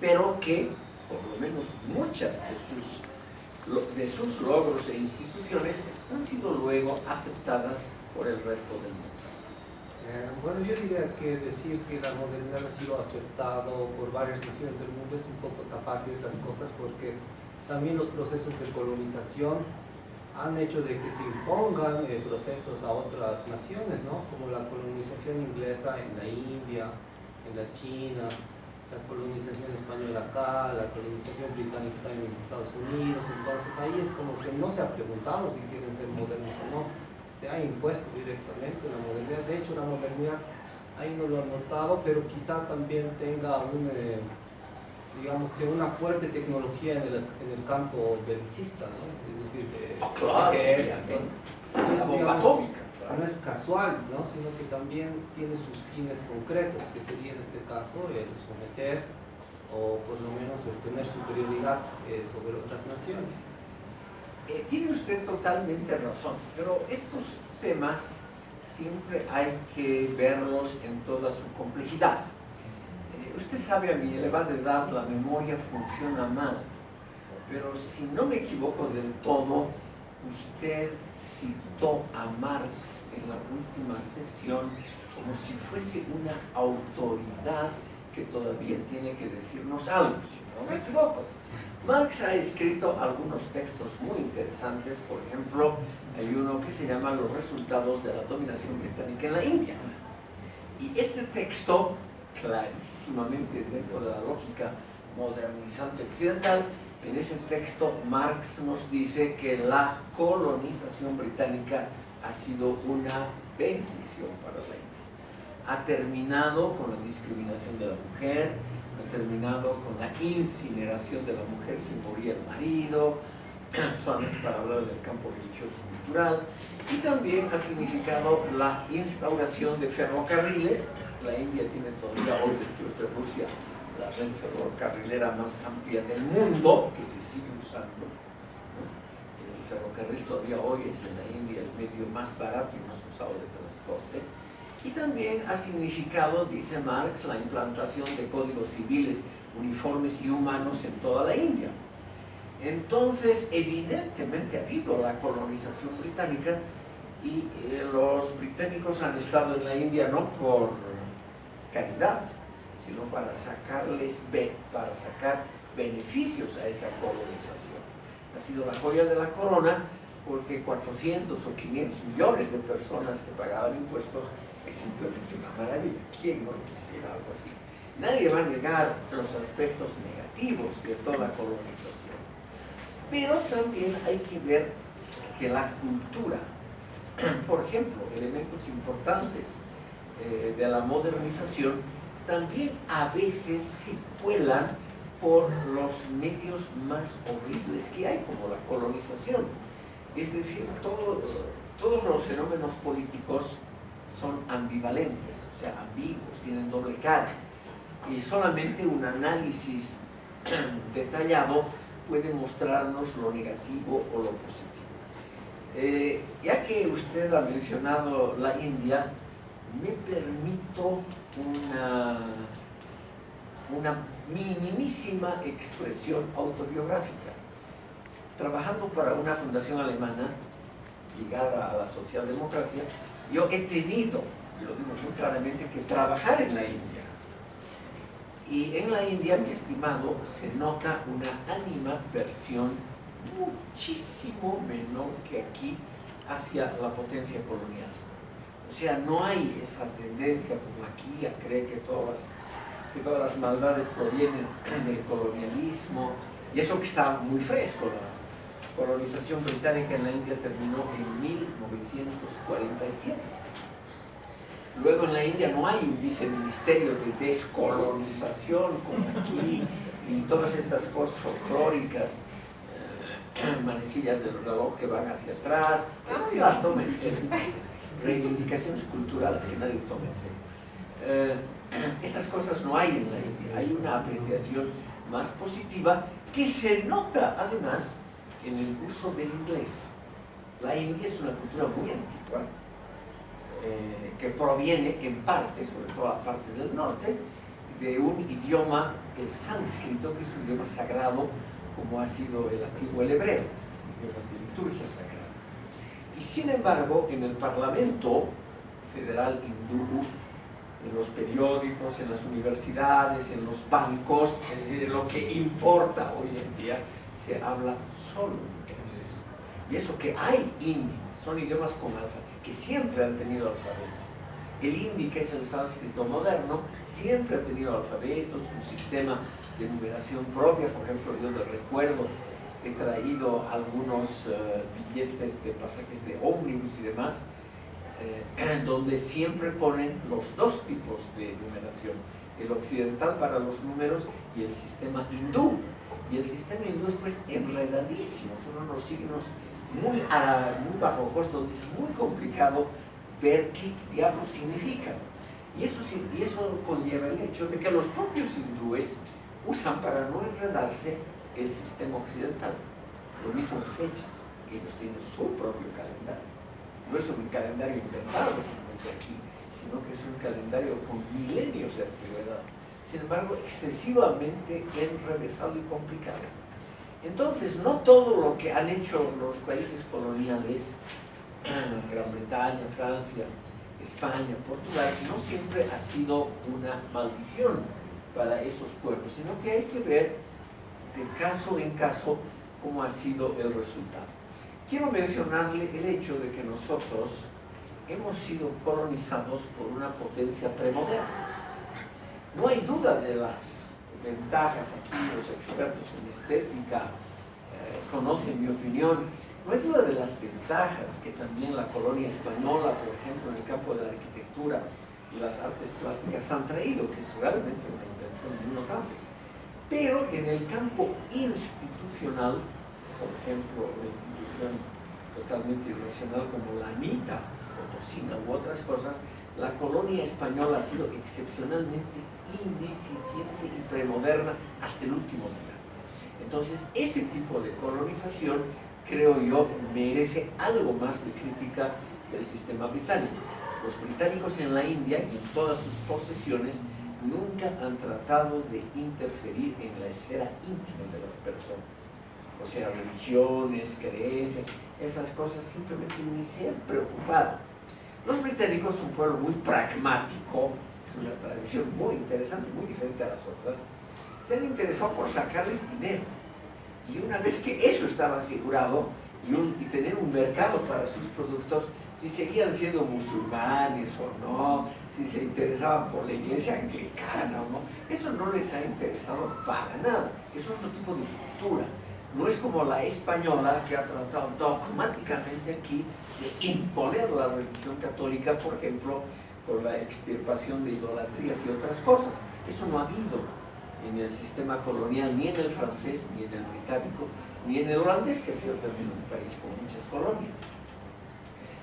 pero que, por lo menos muchas de sus, de sus logros e instituciones han sido luego aceptadas por el resto del mundo. Eh, bueno, yo diría que decir que la modernidad ha sido aceptado por varias naciones del mundo es un poco tapar ciertas cosas porque también los procesos de colonización han hecho de que se impongan eh, procesos a otras naciones, ¿no? como la colonización inglesa en la India, en la China, la colonización española acá, la colonización británica en Estados Unidos, entonces ahí es como que no se ha preguntado si quieren ser modernos o no se ha impuesto directamente la modernidad. De hecho, la modernidad ahí no lo han notado, pero quizá también tenga un, eh, digamos que una fuerte tecnología en el, en el campo belicista, ¿no? Es decir, eh, oh, claro, no es casual, ¿no? sino que también tiene sus fines concretos, que sería en este caso el someter o por lo menos el tener superioridad eh, sobre otras naciones. Eh, tiene usted totalmente razón, pero estos temas siempre hay que verlos en toda su complejidad. Eh, usted sabe, a mi elevada edad la memoria funciona mal, pero si no me equivoco del todo, usted citó a Marx en la última sesión como si fuese una autoridad que todavía tiene que decirnos algo, si no me equivoco. Marx ha escrito algunos textos muy interesantes, por ejemplo, hay uno que se llama Los resultados de la dominación británica en la India. Y este texto, clarísimamente dentro de la lógica modernizante occidental, en ese texto Marx nos dice que la colonización británica ha sido una bendición para la India. Ha terminado con la discriminación de la mujer, terminado con la incineración de la mujer sin morir el marido, solamente para hablar del campo religioso cultural, y también ha significado la instauración de ferrocarriles la India tiene todavía hoy de Rusia la red ferrocarrilera más amplia del mundo, que se sigue usando. El ferrocarril todavía hoy es en la India el medio más barato y más usado de transporte. Y también ha significado, dice Marx, la implantación de códigos civiles uniformes y humanos en toda la India. Entonces, evidentemente ha habido la colonización británica y eh, los británicos han estado en la India no por caridad, sino para sacarles, para sacar beneficios a esa colonización. Ha sido la joya de la corona porque 400 o 500 millones de personas que pagaban impuestos es simplemente una maravilla. ¿Quién no quisiera algo así? Nadie va a negar los aspectos negativos de toda colonización. Pero también hay que ver que la cultura, por ejemplo, elementos importantes eh, de la modernización, también a veces se cuelan por los medios más horribles que hay, como la colonización. Es decir, todos los fenómenos políticos son ambivalentes, o sea, ambiguos, tienen doble cara. Y solamente un análisis detallado puede mostrarnos lo negativo o lo positivo. Eh, ya que usted ha mencionado la India, me permito una, minimísima expresión autobiográfica. Trabajando para una fundación alemana ligada a la socialdemocracia, yo he tenido, y lo digo muy claramente, que trabajar en la India. Y en la India, mi estimado, se nota una animadversión muchísimo menor que aquí hacia la potencia colonial. O sea, no hay esa tendencia como aquí a creer que todas, que todas las maldades provienen del colonialismo, y eso que está muy fresco, la colonización británica en la India terminó en 1947. Luego en la India no hay un viceministerio de descolonización como aquí, y todas estas cosas folclóricas, eh, manecillas del reloj que van hacia atrás, las toma en serio. Reivindicaciones culturales que nadie toma en serio. Eh, esas cosas no hay en la India, hay una apreciación más positiva que se nota además en el uso del inglés. La India es una cultura muy antigua, eh, que proviene en parte, sobre todo la parte del norte, de un idioma, el sánscrito, que es un idioma sagrado, como ha sido el antiguo el hebreo, idioma de liturgia sagrada. Y sin embargo, en el Parlamento Federal Hindú, en los periódicos, en las universidades, en los bancos, es decir, lo que importa hoy en día, se habla solo inglés. Y eso que hay hindi, son idiomas con alfa, que siempre han tenido alfabeto. El hindi, que es el sánscrito moderno, siempre ha tenido alfabetos, un sistema de numeración propia. Por ejemplo, yo de recuerdo he traído algunos eh, billetes de pasajes de ómnibus y demás, eh, donde siempre ponen los dos tipos de numeración, el occidental para los números y el sistema hindú, y el sistema hindú es pues enredadísimo, son unos signos muy, muy barrocos donde es muy complicado ver qué diablos significan. Y eso, y eso conlleva el hecho de que los propios hindúes usan para no enredarse el sistema occidental. Lo mismo en fechas, ellos tienen su propio calendario. No es un calendario inventado aquí, sino que es un calendario con milenios de antigüedad sin embargo, excesivamente enrevesado y complicado. Entonces, no todo lo que han hecho los países coloniales, Gran Bretaña, Francia, España, Portugal, no siempre ha sido una maldición para esos pueblos, sino que hay que ver de caso en caso cómo ha sido el resultado. Quiero mencionarle el hecho de que nosotros hemos sido colonizados por una potencia premoderna no hay duda de las ventajas aquí, los expertos en estética eh, conocen mi opinión, no hay duda de las ventajas que también la colonia española, por ejemplo, en el campo de la arquitectura y las artes plásticas han traído, que es realmente una invención muy notable. Pero en el campo institucional, por ejemplo, una institución totalmente irracional como la MITA, Potosina u otras cosas, la colonia española ha sido excepcionalmente ineficiente y premoderna hasta el último día. Entonces, ese tipo de colonización, creo yo, merece algo más de crítica del sistema británico. Los británicos en la India y en todas sus posesiones nunca han tratado de interferir en la esfera íntima de las personas. O sea, religiones, creencias, esas cosas simplemente ni se han preocupado. Los británicos son un pueblo muy pragmático, es una tradición muy interesante, muy diferente a las otras. Se han interesado por sacarles dinero. Y una vez que eso estaba asegurado y, y tener un mercado para sus productos, si seguían siendo musulmanes o no, si se interesaban por la iglesia anglicana o no, eso no les ha interesado para nada. Es otro tipo de cultura. No es como la española que ha tratado dogmáticamente aquí de imponer la religión católica, por ejemplo, con la extirpación de idolatrías y otras cosas. Eso no ha habido en el sistema colonial, ni en el francés, ni en el británico, ni en el holandés, que ha sido también un país con muchas colonias.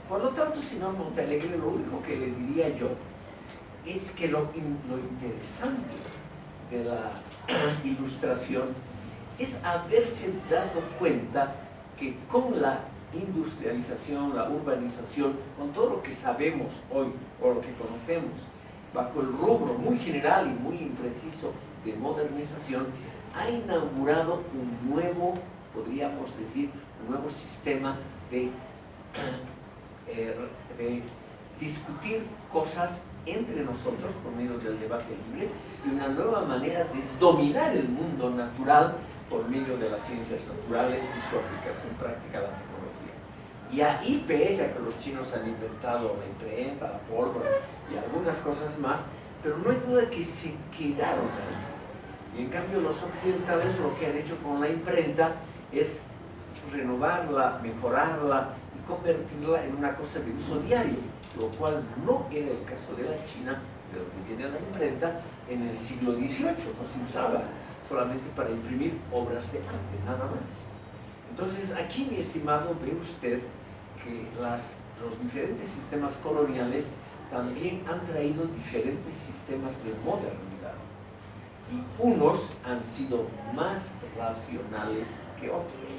Por lo tanto, señor Montalegre, lo único que le diría yo es que lo, lo interesante de la ilustración es haberse dado cuenta que con la industrialización, la urbanización, con todo lo que sabemos hoy o lo que conocemos, bajo el rubro muy general y muy impreciso de modernización, ha inaugurado un nuevo, podríamos decir, un nuevo sistema de eh, de discutir cosas entre nosotros por medio del debate libre y una nueva manera de dominar el mundo natural por medio de las ciencias naturales y su aplicación práctica a la tecnología. Y ahí, pese a que los chinos han inventado la imprenta, la pólvora y algunas cosas más, pero no hay duda que se quedaron ahí. Y en cambio los occidentales lo que han hecho con la imprenta es renovarla, mejorarla, convertirla en una cosa de uso diario, lo cual no era el caso de la China, de lo que viene a la imprenta, en el siglo XVIII, no se usaba solamente para imprimir obras de arte, nada más. Entonces, aquí, mi estimado, ve usted que las, los diferentes sistemas coloniales también han traído diferentes sistemas de modernidad. Y unos han sido más racionales que otros.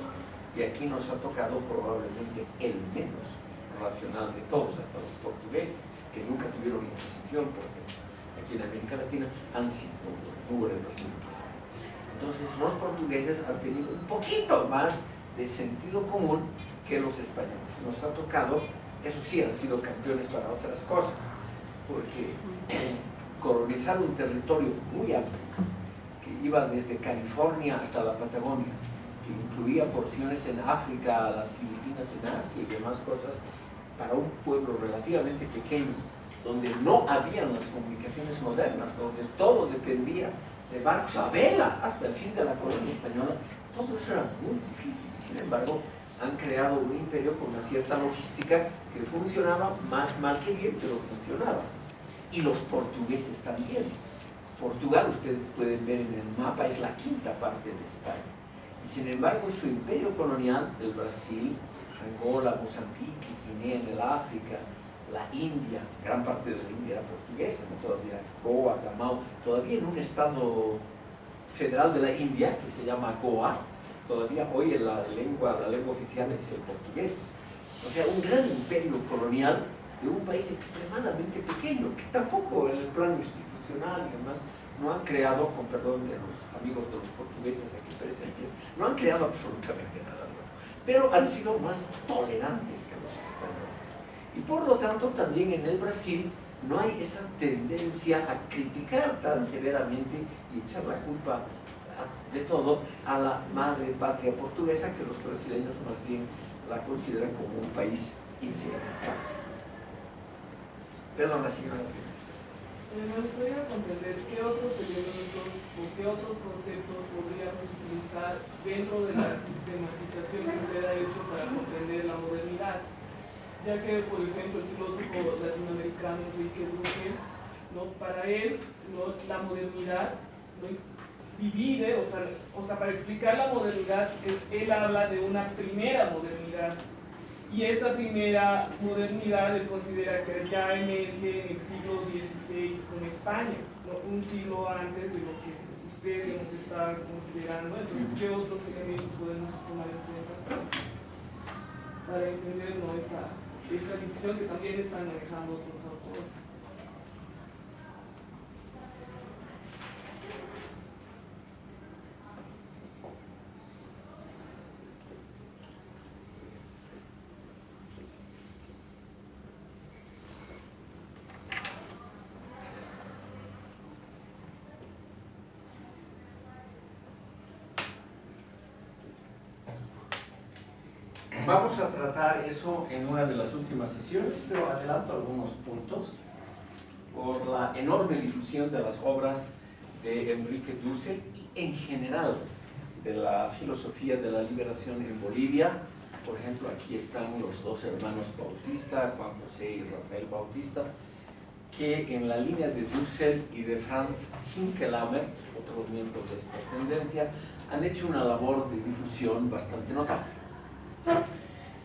Y aquí nos ha tocado probablemente el menos racional de todos, hasta los portugueses, que nunca tuvieron inquisición, porque aquí en América Latina han sido, hubo represión Entonces los portugueses han tenido un poquito más de sentido común que los españoles. Nos ha tocado, eso sí, han sido campeones para otras cosas, porque colonizar un territorio muy amplio, que iba desde California hasta la Patagonia, incluía porciones en África, las Filipinas en Asia y demás cosas, para un pueblo relativamente pequeño, donde no habían las comunicaciones modernas, donde todo dependía de barcos a vela hasta el fin de la colonia española, todo eso era muy difícil. Sin embargo, han creado un imperio con una cierta logística que funcionaba más mal que bien, pero funcionaba. Y los portugueses también. Portugal, ustedes pueden ver en el mapa, es la quinta parte de España sin embargo, su imperio colonial, el Brasil, Angola, Mozambique, Guinea en el África, la India, gran parte de la India era portuguesa, ¿no? todavía Goa, Gamau, todavía en un estado federal de la India que se llama Goa, todavía hoy la lengua, la lengua oficial es el portugués. O sea, un gran imperio colonial de un país extremadamente pequeño, que tampoco en el plano institucional y demás no han creado, con perdón de los amigos de los portugueses aquí presentes, no han creado absolutamente nada nuevo, pero han sido más tolerantes que los españoles. Y por lo tanto también en el Brasil no hay esa tendencia a criticar tan severamente y echar la culpa de todo a la madre patria portuguesa que los brasileños más bien la consideran como un país insignificante. Perdón, la señora. Me gustaría comprender qué otros elementos o qué otros conceptos podríamos utilizar dentro de la sistematización que usted ha hecho para comprender la modernidad. Ya que, por ejemplo, el filósofo latinoamericano Enrique Duque, ¿no? para él la modernidad divide, o sea, o sea, para explicar la modernidad, él habla de una primera modernidad Y esta primera modernidad él considera que ya emerge en el siglo XVI con España, un siglo antes de lo que usted nos está considerando. Entonces, ¿qué otros elementos podemos tomar en cuenta para entender esta, esta división que también están manejando otros autores? Vamos a tratar eso en una de las últimas sesiones, pero adelanto algunos puntos por la enorme difusión de las obras de Enrique Dussel y en general de la filosofía de la liberación en Bolivia. Por ejemplo, aquí están los dos hermanos Bautista, Juan José y Rafael Bautista, que en la línea de Dussel y de Franz Hinkelamer, otros miembros de esta tendencia, han hecho una labor de difusión bastante notable.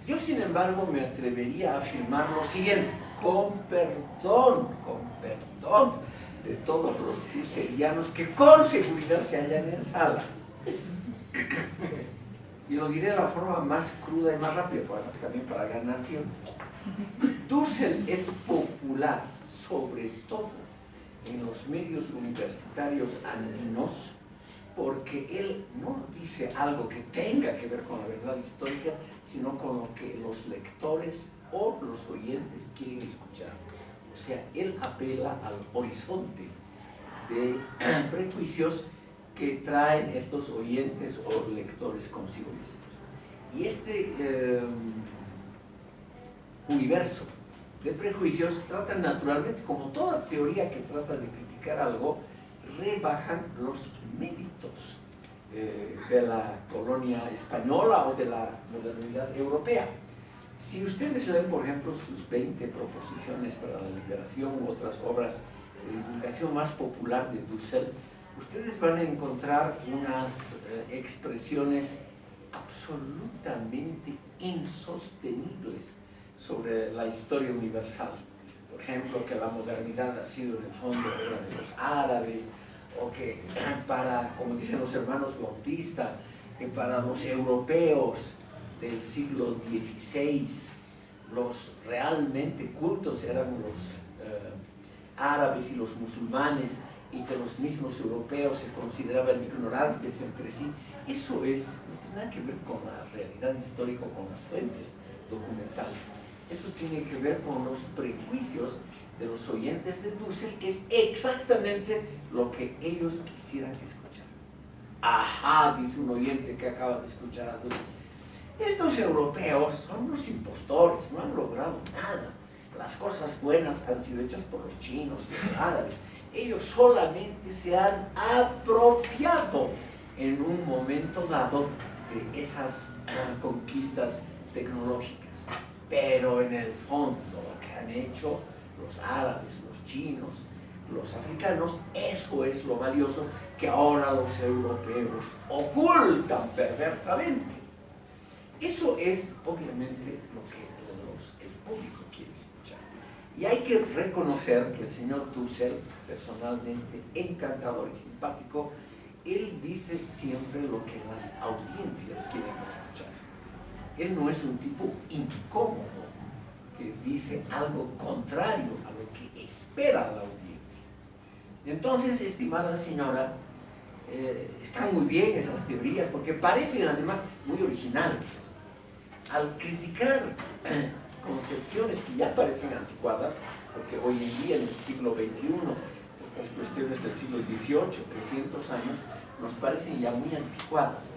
Yo, sin embargo, me atrevería a afirmar lo siguiente, con perdón, con perdón de todos los crucerianos que con seguridad se hallan en sala. Y lo diré de la forma más cruda y más rápida, también para ganar tiempo. Dussel es popular, sobre todo en los medios universitarios andinos, porque él no dice algo que tenga que ver con la verdad histórica, sino con lo que los lectores o los oyentes quieren escuchar. O sea, él apela al horizonte de prejuicios que traen estos oyentes o lectores consigo mismos. Y este em, universo de prejuicios trata naturalmente, como toda teoría que trata de criticar algo, rebajan los méritos eh, de la colonia española o de la modernidad europea. Si ustedes leen, por ejemplo, sus 20 proposiciones para la liberación u otras obras de divulgación más popular de Dussel, ustedes van a encontrar unas eh, expresiones absolutamente insostenibles sobre la historia universal. Por ejemplo, que la modernidad ha sido en el fondo obra de los árabes, o que para, como dicen los hermanos Bautista, que para los europeos del siglo XVI los realmente cultos eran los eh, árabes y los musulmanes y que los mismos europeos se consideraban ignorantes entre sí. Eso es, no tiene nada que ver con la realidad histórica, con las fuentes documentales. Eso tiene que ver con los prejuicios de los oyentes de Dussel, que es exactamente lo que ellos quisieran escuchar. Ajá, dice un oyente que acaba de escuchar a Dussel. Estos europeos son unos impostores, no han logrado nada. Las cosas buenas han sido hechas por los chinos y los árabes. Ellos solamente se han apropiado en un momento dado de esas ah, conquistas tecnológicas. Pero en el fondo lo que han hecho los árabes, los chinos, los africanos, eso es lo valioso que ahora los europeos ocultan perversamente. Eso es obviamente lo que el público quiere escuchar. Y hay que reconocer que el señor Dussel, personalmente encantador y simpático, él dice siempre lo que las audiencias quieren escuchar. Él no es un tipo incómodo, que dice algo contrario a lo que espera la audiencia. Entonces, estimada señora, eh, están muy bien esas teorías porque parecen además muy originales. Al criticar concepciones que ya parecen anticuadas, porque hoy en día en el siglo XXI, estas cuestiones del siglo XVIII, 300 años, nos parecen ya muy anticuadas.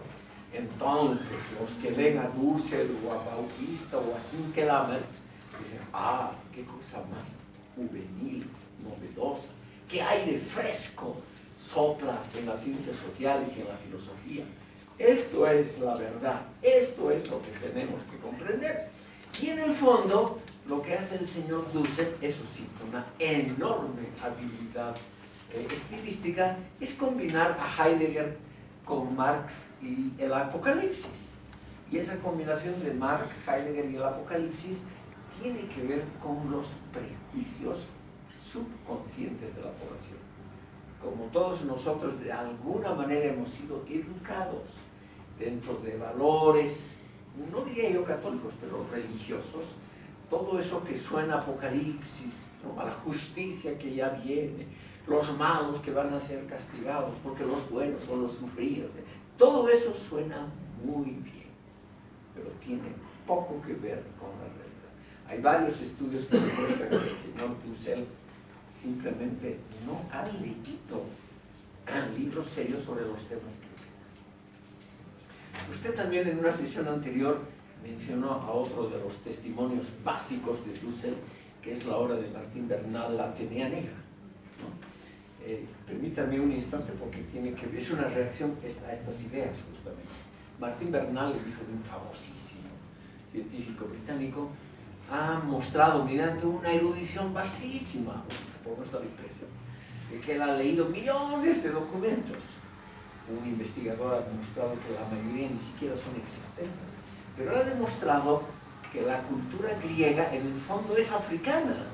Entonces, los que leen a Dussel o a Bautista o a Hinkelamert Dicen, ah, qué cosa más juvenil, novedosa, qué aire fresco sopla en las ciencias sociales y en la filosofía. Esto es la verdad, esto es lo que tenemos que comprender. Y en el fondo, lo que hace el señor Dussel, eso sí, una enorme habilidad eh, estilística, es combinar a Heidegger con Marx y el Apocalipsis. Y esa combinación de Marx, Heidegger y el Apocalipsis tiene que ver con los prejuicios subconscientes de la población. Como todos nosotros de alguna manera hemos sido educados dentro de valores, no diría yo católicos, pero religiosos, todo eso que suena apocalipsis, a la justicia que ya viene, los malos que van a ser castigados porque los buenos son los sufridos, todo eso suena muy bien, pero tiene poco que ver con la realidad. Hay varios estudios que demuestran que el señor Dussel simplemente no ha leído libros serios sobre los temas que Usted también en una sesión anterior mencionó a otro de los testimonios básicos de Dussel, que es la obra de Martín Bernal, La Atenea Negra. Eh, permítame un instante porque tiene que es una reacción a estas ideas justamente. Martín Bernal, el hijo de un famosísimo científico británico, ha mostrado mediante una erudición vastísima, por nuestra impresión, de que él ha leído millones de documentos. Un investigador ha demostrado que la mayoría ni siquiera son existentes, pero ha demostrado que la cultura griega en el fondo es africana,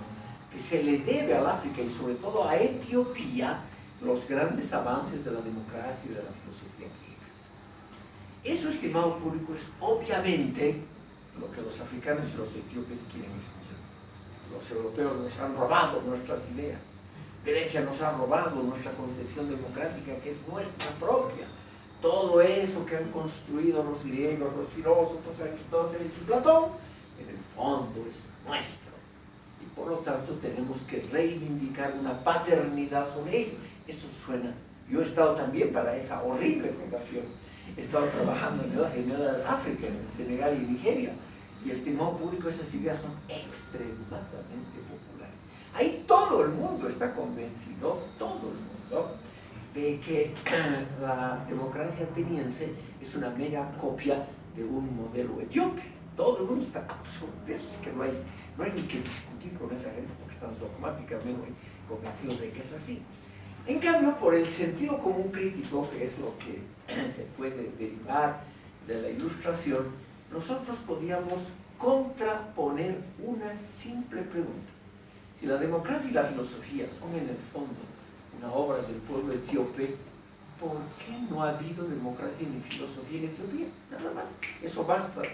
que se le debe al África y sobre todo a Etiopía los grandes avances de la democracia y de la filosofía griegas. Eso, estimado público, es obviamente lo que los africanos y los etíopes quieren escuchar. Los europeos nos han robado nuestras ideas. Grecia nos ha robado nuestra concepción democrática que es nuestra propia. Todo eso que han construido los griegos, los filósofos, Aristóteles y Platón, en el fondo es nuestro. Y por lo tanto tenemos que reivindicar una paternidad sobre ello. Eso suena. Yo he estado también para esa horrible fundación he estado trabajando en el, en África, en el Senegal y Nigeria, y estimado público, esas ideas son extremadamente populares. Ahí todo el mundo está convencido, todo el mundo, de que la democracia ateniense es una mera copia de un modelo etíope. Todo el mundo está absurdo, eso es que no hay, no hay ni que discutir con esa gente porque están dogmáticamente convencidos de que es así. En cambio, por el sentido común crítico, que es lo que se puede derivar de la ilustración, nosotros podíamos contraponer una simple pregunta. Si la democracia y la filosofía son en el fondo una obra del pueblo etíope, ¿por qué no ha habido democracia ni filosofía en Etiopía? Nada más, eso basta. Bueno,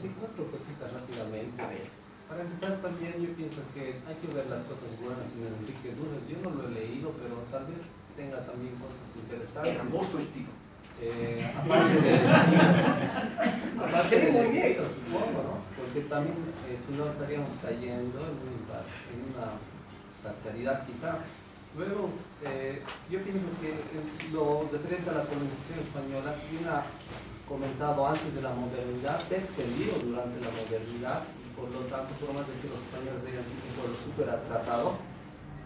sí, cuatro cositas rápidamente. A ver. Para empezar también yo pienso que hay que ver las cosas buenas en Enrique Duras. Yo no lo he leído, pero tal vez tenga también cosas interesantes. Hermoso estilo. Eh, aparte de aparte de muy bien. supongo, ¿no? Porque también, eh, si no, estaríamos cayendo en, en una parcialidad quizá. Luego, eh, yo pienso que lo referente a la colonización española, si bien ha comenzado antes de la modernidad, se ha extendido durante la modernidad por lo tanto, por más de que los españoles digan un pueblo súper atrasado,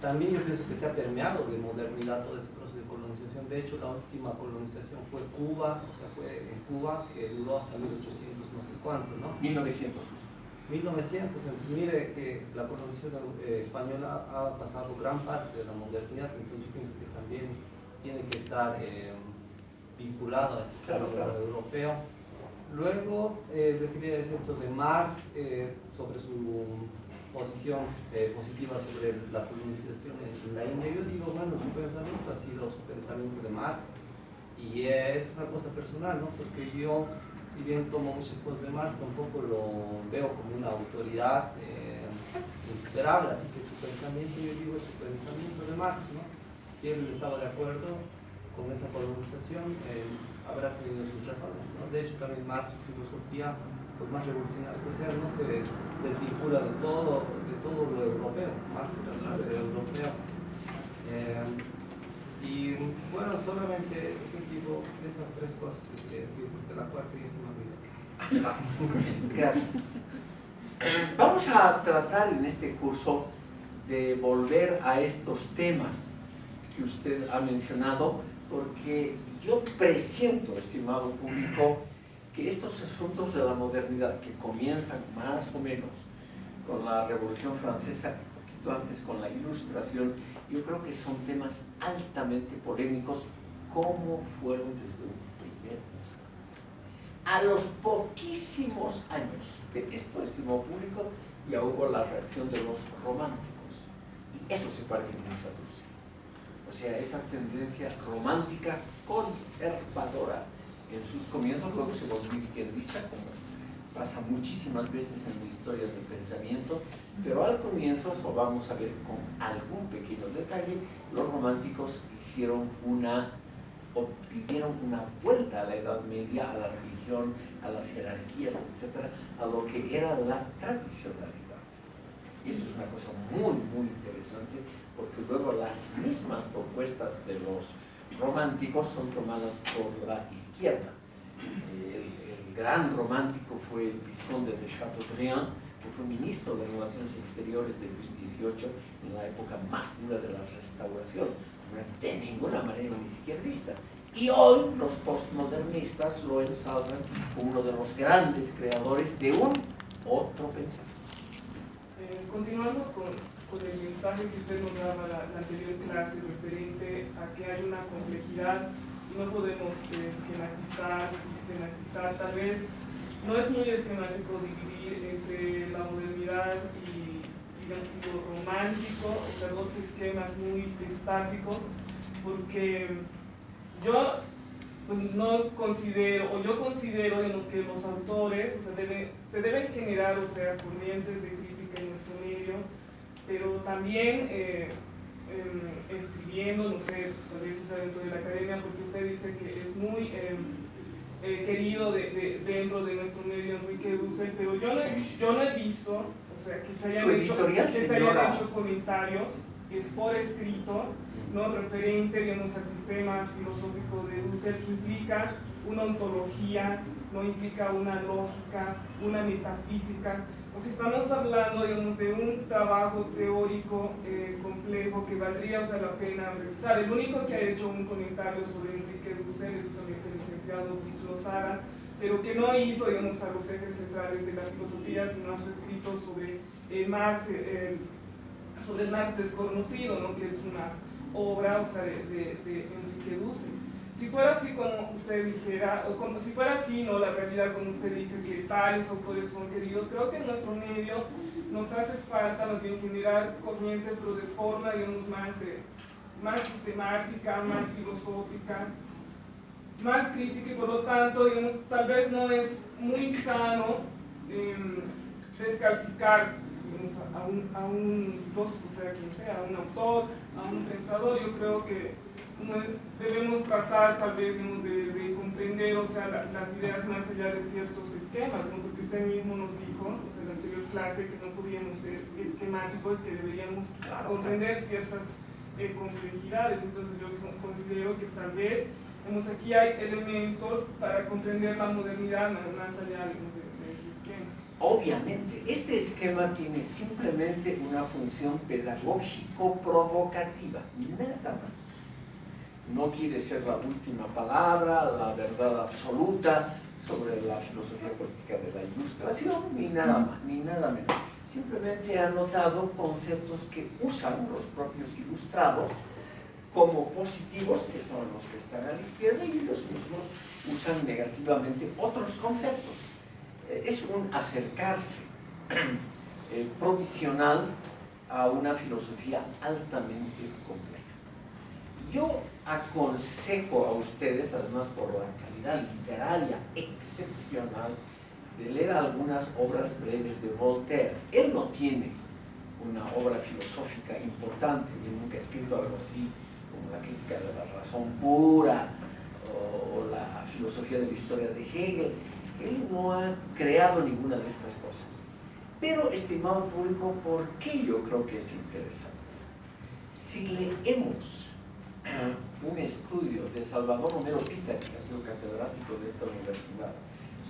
también yo pienso que se ha permeado de modernidad todo ese proceso de colonización. De hecho, la última colonización fue Cuba, o sea, fue en Cuba, que duró hasta 1800 no sé cuánto, ¿no? 1900 justo. 1900, entonces mire que la colonización eh, española ha pasado gran parte de la modernidad, entonces yo pienso que también tiene que estar eh, vinculado a este claro, claro. europeo Luego, eh, quería decir de Marx eh, sobre su posición eh, positiva sobre la colonización en la India. Yo digo, bueno, su pensamiento ha sido su pensamiento de Marx y es una cosa personal, ¿no? Porque yo, si bien tomo muchas cosas de Marx, tampoco lo veo como una autoridad eh, insuperable, así que su pensamiento, yo digo, es su pensamiento de Marx, ¿no? Si él estaba de acuerdo con esa colonización, habrá tenido sus razones. ¿no? De hecho, también Marx, su filosofía, por más revolucionaria que sea, no se desvincula de todo, de todo lo europeo. Marx era súper europeo. Eh, y bueno, solamente ese tipo, esas tres cosas que quería decir, porque la cuarta ya se me olvidó. Gracias. Vamos a tratar en este curso de volver a estos temas que usted ha mencionado, porque yo presiento, estimado público, que estos asuntos de la modernidad, que comienzan más o menos con la Revolución Francesa, un poquito antes con la Ilustración, yo creo que son temas altamente polémicos, como fueron desde un modernista. A los poquísimos años de esto estimó público, ya hubo la reacción de los románticos. Y eso se parece mucho a Dussel. O sea, esa tendencia romántica conservadora en sus comienzos, luego se volvió izquierdista, como pasa muchísimas veces en la historia del pensamiento, pero al comienzo, eso vamos a ver con algún pequeño detalle, los románticos hicieron una, o pidieron una vuelta a la Edad Media, a la religión, a las jerarquías, etcétera, a lo que era la tradicionalidad. Y eso es una cosa muy, muy interesante, porque luego las mismas propuestas de los románticos son tomadas por la izquierda. El, el gran romántico fue el vizconde de Chateaubriand, que fue ministro de Relaciones Exteriores de Luis XVIII en la época más dura de la restauración. No era de ninguna manera un izquierdista. Y hoy los postmodernistas lo ensalzan como uno de los grandes creadores de un otro pensamiento. Eh, continuando con, con, el mensaje que usted nos daba la, anterior clase referente a que hay una complejidad y no podemos esquematizar, sistematizar, tal vez no es muy esquemático dividir entre la modernidad y, y lo romántico, o sea, dos esquemas muy estáticos, porque yo pues, no considero, o yo considero digamos, que los autores o sea, se deben generar, o sea, corrientes de crítica en nuestro medio, pero también eh, eh, escribiendo, no sé, tal vez sea, dentro de la academia, porque usted dice que es muy eh, querido de, de, dentro de nuestro medio Enrique Dussel, pero yo no, yo no he visto, o sea, que se hayan, hecho, que se hayan hecho comentarios, es por escrito, ¿no? referente digamos, al sistema filosófico de Dussel que implica una ontología, no implica una lógica, una metafísica. Sea, estamos hablando digamos, de un trabajo teórico eh, complejo que valdría la pena revisar. El único que ha hecho un comentario sobre Enrique Dussel es justamente el licenciado Luis Lozada, pero que no hizo digamos, a los ejes centrales de la filosofía, sino a su escrito sobre eh, Marx, sobre Marx desconocido, ¿no? que es una obra, o sea, de, de Enrique Dussel. Si fuera así como usted dijera, o como si fuera así, ¿no? La realidad como usted dice que tales autores son queridos, creo que en nuestro medio nos hace falta más bien generar corrientes, pero de forma, digamos, más, eh, más sistemática, más filosófica, más crítica y por lo tanto, digamos, tal vez no es muy sano eh, descalificar a, un, a un filósofo, sea quien sea, a un autor, a un pensador, yo creo que debemos tratar tal vez digamos, de, de, comprender o sea, la, las ideas más allá de ciertos esquemas, ¿no? porque usted mismo nos dijo o sea, en la anterior clase que no podíamos ser esquemáticos, que deberíamos comprender ciertas eh, complejidades, entonces yo considero que tal vez digamos, aquí hay elementos para comprender la modernidad más allá de, de ese esquema. Obviamente, este esquema tiene simplemente una función pedagógico-provocativa, nada más. No quiere ser la última palabra, la verdad absoluta sobre la filosofía política de la ilustración, ni nada más, ni nada menos. Simplemente ha notado conceptos que usan los propios ilustrados como positivos, que son los que están a la izquierda, y los mismos usan negativamente otros conceptos es un acercarse eh, provisional a una filosofía altamente compleja. Yo aconsejo a ustedes, además por la calidad literaria excepcional, de leer algunas obras breves de Voltaire. Él no tiene una obra filosófica importante, él nunca ha escrito algo así como la crítica de la razón pura o, la filosofía de la historia de Hegel, él no ha creado ninguna de estas cosas. Pero, estimado público, ¿por qué yo creo que es interesante? Si leemos un estudio de Salvador Romero Pita, que ha sido catedrático de esta universidad,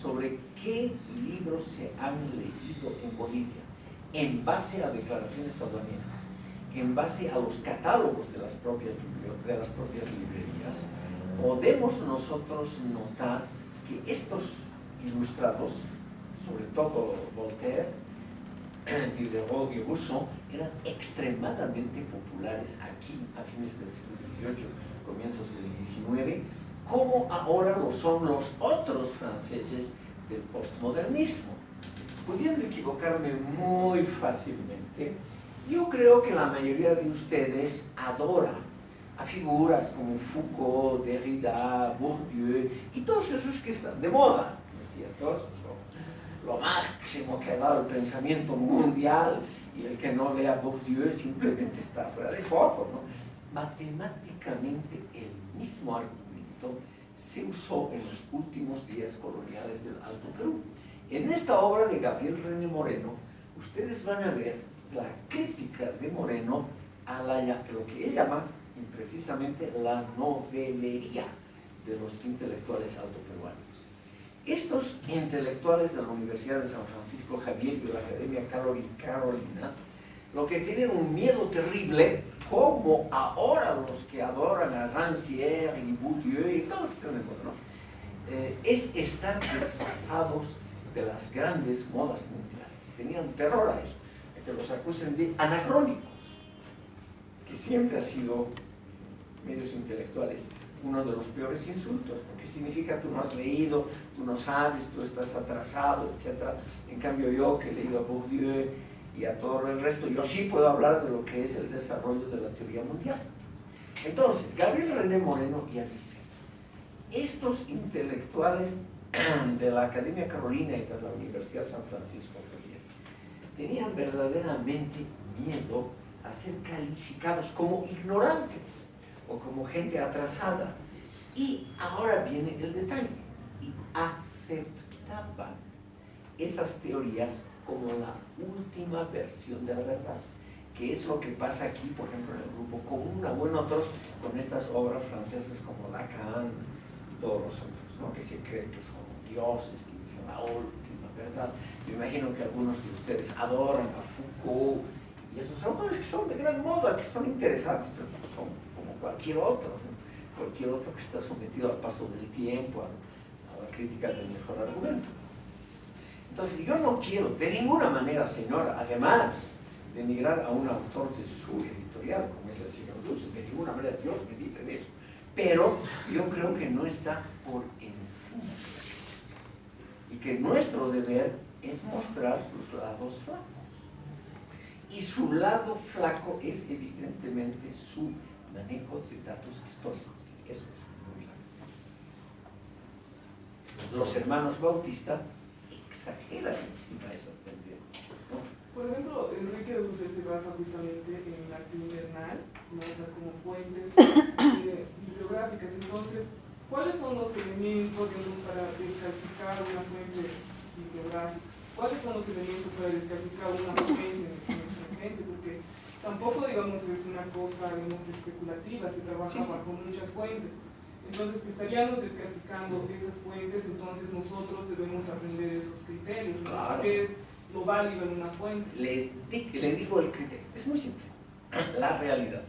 sobre qué libros se han leído en Bolivia en base a declaraciones aduaneras, en base a los catálogos de las propias, de las propias librerías, podemos nosotros notar que estos ilustrados, sobre todo Voltaire, Diderot y Rousseau, eran extremadamente populares aquí a fines del siglo Comienzos del XIX, como ahora lo son los otros franceses del postmodernismo. Pudiendo equivocarme muy fácilmente, yo creo que la mayoría de ustedes adora a figuras como Foucault, Derrida, Bourdieu y todos esos que están de moda, ¿no es cierto? Lo máximo que ha dado el pensamiento mundial y el que no lea Bourdieu simplemente está fuera de foco, ¿no? Matemáticamente el mismo argumento se usó en los últimos días coloniales del Alto Perú. En esta obra de Gabriel René Moreno, ustedes van a ver la crítica de Moreno a la, lo que él llama precisamente la novelería de los intelectuales autoperuanos. Estos intelectuales de la Universidad de San Francisco Javier y de la Academia Carolina, lo que tienen un miedo terrible, como ahora los que adoran a Rancière y Bourdieu y todo lo que están de ¿no? Eh, es estar desfasados de las grandes modas mundiales. Tenían terror a eso, a que los acusen de anacrónicos, que siempre ha sido medios intelectuales uno de los peores insultos, porque significa tú no has leído, tú no sabes, tú estás atrasado, etc. En cambio yo que he leído a Bourdieu y a todo el resto, yo sí puedo hablar de lo que es el desarrollo de la teoría mundial. Entonces, Gabriel René Moreno ya dice, estos intelectuales de la Academia Carolina y de la Universidad San Francisco Javier tenían verdaderamente miedo a ser calificados como ignorantes o como gente atrasada. Y ahora viene el detalle, y aceptaban esas teorías como la última versión de la verdad, que es lo que pasa aquí, por ejemplo, en el grupo común, o en otros, con estas obras francesas como Lacan y todos los otros, ¿no? que se creen que son dioses, que dicen la última verdad. Me imagino que algunos de ustedes adoran a Foucault y esos autores que son de gran moda, que son interesantes, pero son cualquier otro, cualquier otro que está sometido al paso del tiempo, a, la crítica del mejor argumento. Entonces, yo no quiero de ninguna manera, señora, además de denigrar a un autor de su editorial, como es el señor Dulce, de ninguna manera, Dios me libre de eso. Pero yo creo que no está por encima. Y que nuestro deber es mostrar sus lados flacos. Y su lado flaco es evidentemente su manejo de datos históricos. Eso es muy grave. Los hermanos Bautista exageran encima esa tendencia. Por ejemplo, Enrique Dulce se basa justamente en la arte invernal, ¿no? como fuentes eh, bibliográficas. Entonces, ¿cuáles son los elementos para descalificar una fuente bibliográfica? ¿Cuáles son los elementos para descalificar una fuente en el presente? Porque tampoco, digamos, es una cosa, digamos, especulativa, se trabaja bajo muchas fuentes. Entonces, que estaríamos descalificando esas fuentes, entonces nosotros debemos aprender esos criterios. Claro. ¿Qué es lo válido en una fuente? Le, le digo el criterio, es muy simple, la realidad.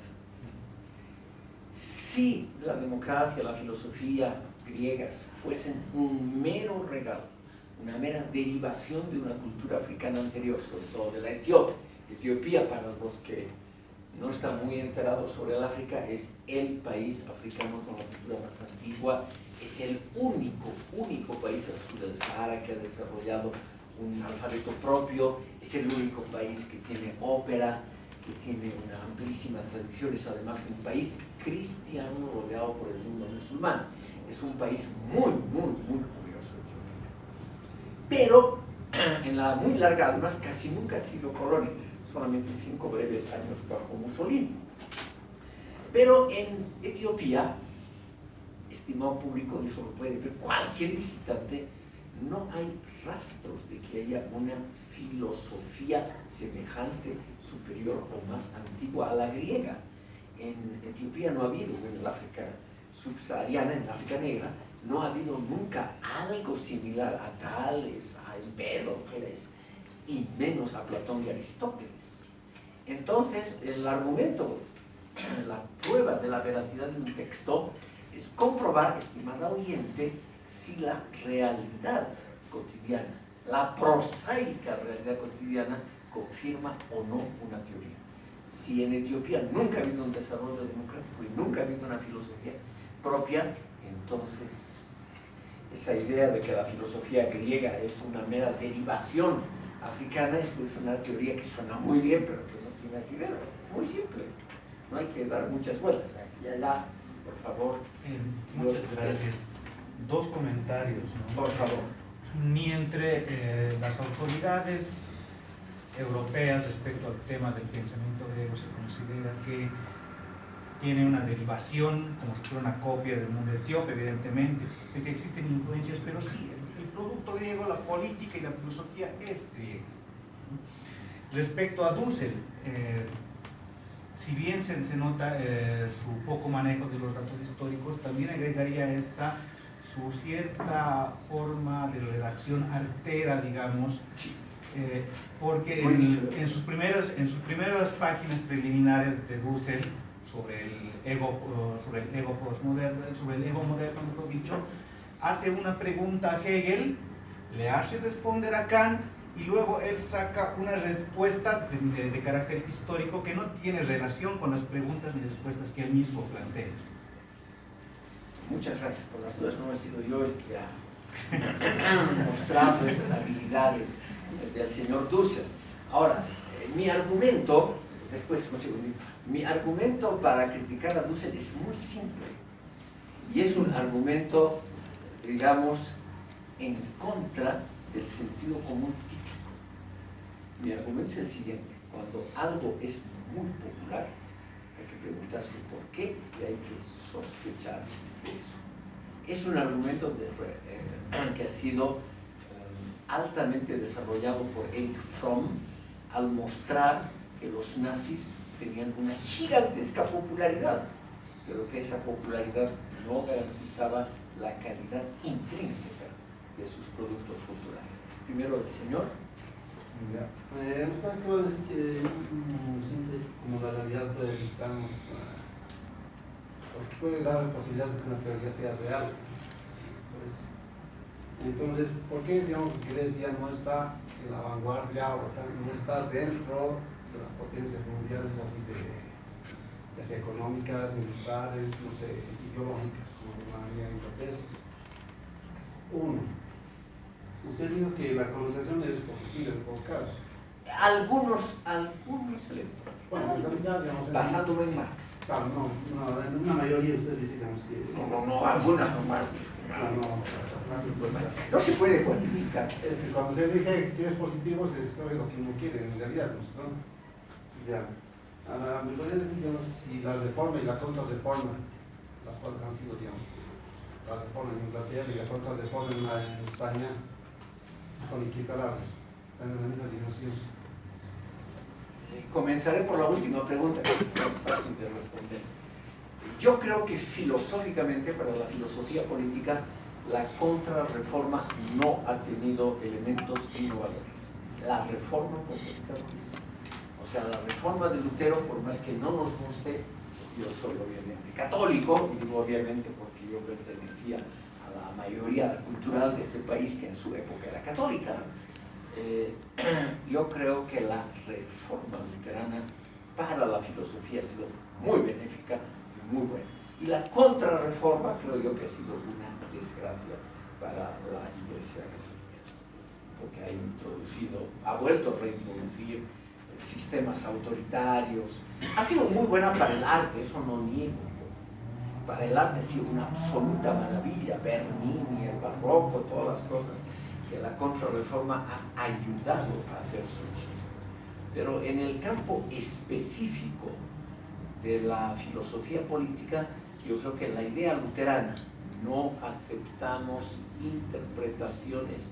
Si la democracia, la filosofía griegas fuesen un mero regalo, una mera derivación de una cultura africana anterior, sobre todo de la Etiopía, Etiopía, para los que no están muy enterados sobre el África, es el país africano con la cultura más antigua, es el único, único país al sur del Sahara que ha desarrollado un alfabeto propio, es el único país que tiene ópera, que tiene una amplísima tradición, es además un país cristiano rodeado por el mundo musulmán. Es un país muy, muy, muy curioso. Pero en la muy larga, además casi nunca ha sido colonia solamente cinco breves años bajo Mussolini. Pero en Etiopía, estimado público, eso lo puede ver cualquier visitante, no hay rastros de que haya una filosofía semejante, superior o más antigua a la griega. En Etiopía no ha habido, en el África subsahariana, en el África negra, no ha habido nunca algo similar a Tales, a Empédocles, y menos a Platón y Aristóteles. Entonces, el argumento, la prueba de la veracidad de un texto es comprobar, estimada oyente, si la realidad cotidiana, la prosaica realidad cotidiana, confirma o no una teoría. Si en Etiopía nunca ha habido un desarrollo democrático y nunca ha habido una filosofía propia, Entonces, esa idea de que la filosofía griega es una mera derivación africana es pues una teoría que suena muy bien, pero que no tiene asidero. Muy simple. No hay que dar muchas vueltas. Aquí allá, por favor. Eh, muchas gracias. Dos comentarios. ¿no? Por favor. Ni entre eh, las autoridades europeas respecto al tema del pensamiento griego se considera que tiene una derivación, como si fuera una copia del mundo etíope, evidentemente, de que existen influencias, pero sí, producto griego, la política y la filosofía es griega. Respecto a Dussel, eh, si bien se, se nota eh, su poco manejo de los datos históricos, también agregaría esta su cierta forma de redacción artera, digamos, eh, porque en, en, sus primeras, en sus primeras páginas preliminares de Dussel, sobre el ego, sobre el ego postmoderno, sobre el ego moderno, mejor dicho, hace una pregunta a Hegel, le hace responder a Kant y luego él saca una respuesta de, de, de, carácter histórico que no tiene relación con las preguntas ni respuestas que él mismo plantea. Muchas gracias por las dudas, no he sido yo el que ha mostrado esas habilidades del señor Dussel. Ahora, eh, mi argumento, después un segundito, mi argumento para criticar a Dussel es muy simple y es un argumento, digamos, en contra del sentido común típico. Mi argumento es el siguiente, cuando algo es muy popular, hay que preguntarse por qué y hay que sospechar de eso. Es un argumento eh, que ha sido eh, altamente desarrollado por Erich Fromm al mostrar que los nazis tenían una gigantesca popularidad, pero que esa popularidad no garantizaba la calidad intrínseca de sus productos culturales. Primero el señor. Ya. Eh, decir que como la realidad puede visitarnos, uh, porque puede dar la posibilidad de que una teoría sea real. Pues, entonces, ¿por qué digamos que Grecia no está en la vanguardia o no está dentro de las potencias mundiales así de, económicas, militares, no sé, ideológicas, inglés. Uno, usted dijo que la colonización es positiva en todo caso. Algunos, algunos bueno, en realidad, digamos, basándome en Marx. Claro, no, no, en una mayoría usted dice digamos, que... No, no, no, algunas nomás. No, no, no, no se puede cuantificar. Es que cuando se dice que es positivo, se describe lo que uno quiere, en realidad, ¿no? Ya. Ah, me podría decir, digamos, si la reforma y la contrarreforma, las cuales han sido, digamos, la reforma en Inglaterra y en España, son equiparables, están la misma dimensión. Comenzaré por la última pregunta, que es más fácil de responder. Yo creo que filosóficamente, para la filosofía política, la contrarreforma no ha tenido elementos innovadores. La reforma protestante O sea, la reforma de Lutero, por más que no nos guste, yo soy obviamente católico, y digo obviamente porque yo pertenecía a la mayoría cultural de este país que en su época era católica, eh, yo creo que la reforma luterana para la filosofía ha sido muy benéfica y muy buena. Y la contrarreforma creo yo que ha sido una desgracia para la Iglesia Católica, porque ha introducido, ha vuelto a reintroducir sistemas autoritarios. Ha sido muy buena para el arte, eso no niego. Para el arte ha sido una absoluta maravilla, Bernini, el barroco, todas las cosas que la contrarreforma ha ayudado a hacer surgir. Pero en el campo específico de la filosofía política, yo creo que la idea luterana, no aceptamos interpretaciones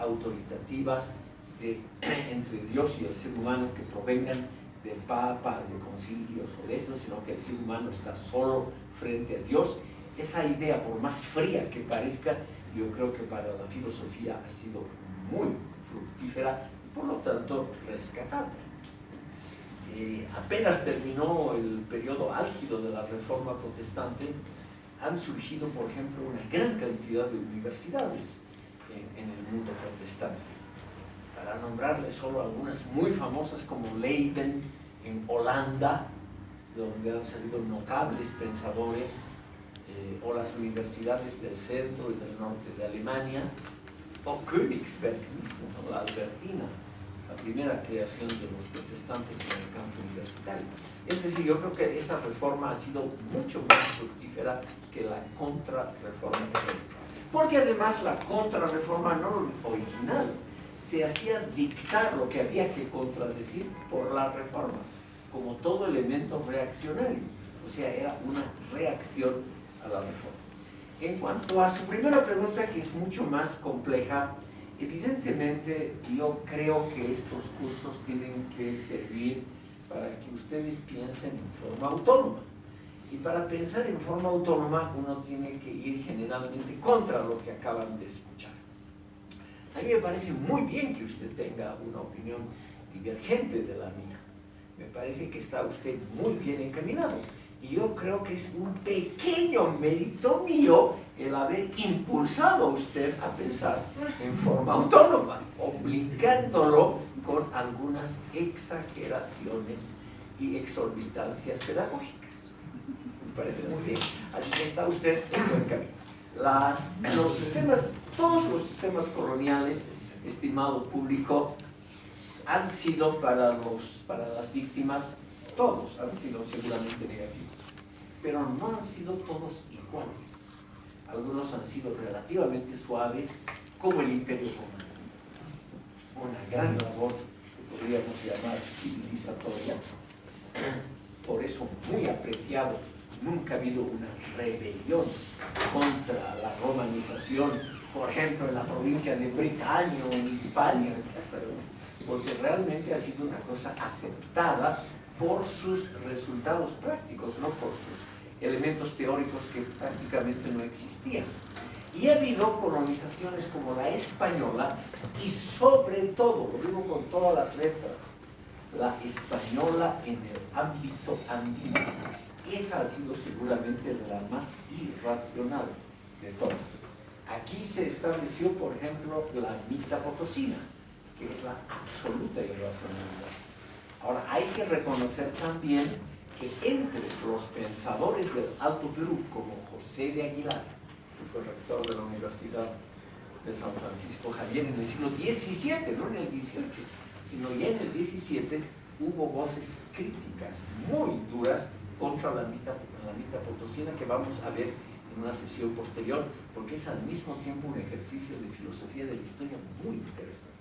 autoritativas de, entre Dios y el ser humano que provengan del Papa, de concilios o de esto, sino que el ser humano está solo frente a Dios. Esa idea, por más fría que parezca, yo creo que para la filosofía ha sido muy fructífera por lo tanto rescatable. Eh, apenas terminó el periodo álgido de la reforma protestante, han surgido, por ejemplo, una gran cantidad de universidades en, en el mundo protestante. Para nombrarles solo algunas muy famosas como Leiden en Holanda, donde han salido notables pensadores eh, o las universidades del centro y del norte de Alemania, o Königsberg mismo, la Albertina, la primera creación de los protestantes en el campo universitario. Es decir, yo creo que esa reforma ha sido mucho más fructífera que la contrarreforma Porque además la contrarreforma no original se hacía dictar lo que había que contradecir por la reforma, como todo elemento reaccionario. O sea, era una reacción a la reforma. En cuanto a su primera pregunta, que es mucho más compleja, evidentemente yo creo que estos cursos tienen que servir para que ustedes piensen en forma autónoma. Y para pensar en forma autónoma uno tiene que ir generalmente contra lo que acaban de escuchar. A mí me parece muy bien que usted tenga una opinión divergente de la mía. Me parece que está usted muy bien encaminado. Y yo creo que es un pequeño mérito mío el haber impulsado a usted a pensar en forma autónoma, obligándolo con algunas exageraciones y exorbitancias pedagógicas. Me parece muy bien. Así que está usted en buen camino. Los sistemas, todos los sistemas coloniales, estimado público, han sido para, los, para las víctimas, todos han sido seguramente negativos, pero no han sido todos iguales. Algunos han sido relativamente suaves, como el Imperio Romano. Una gran labor que podríamos llamar civilizatoria. Por eso muy apreciado nunca ha habido una rebelión contra la romanización, por ejemplo, en la provincia de Bretaña o en Hispania, etc. Porque realmente ha sido una cosa aceptada por sus resultados prácticos, no por sus elementos teóricos que prácticamente no existían. Y ha habido colonizaciones como la española y sobre todo, lo digo con todas las letras, la española en el ámbito andino esa ha sido seguramente la más irracional de todas. Aquí se estableció, por ejemplo, la mitad potosina, que es la absoluta irracionalidad. Ahora, hay que reconocer también que entre los pensadores del Alto Perú, como José de Aguilar, que fue rector de la Universidad de San Francisco Javier en el siglo XVII, no en el XVIII, sino ya en el XVII, hubo voces críticas muy duras contra la mitad, la mitad potosina que vamos a ver en una sesión posterior, porque es al mismo tiempo un ejercicio de filosofía de la historia muy interesante.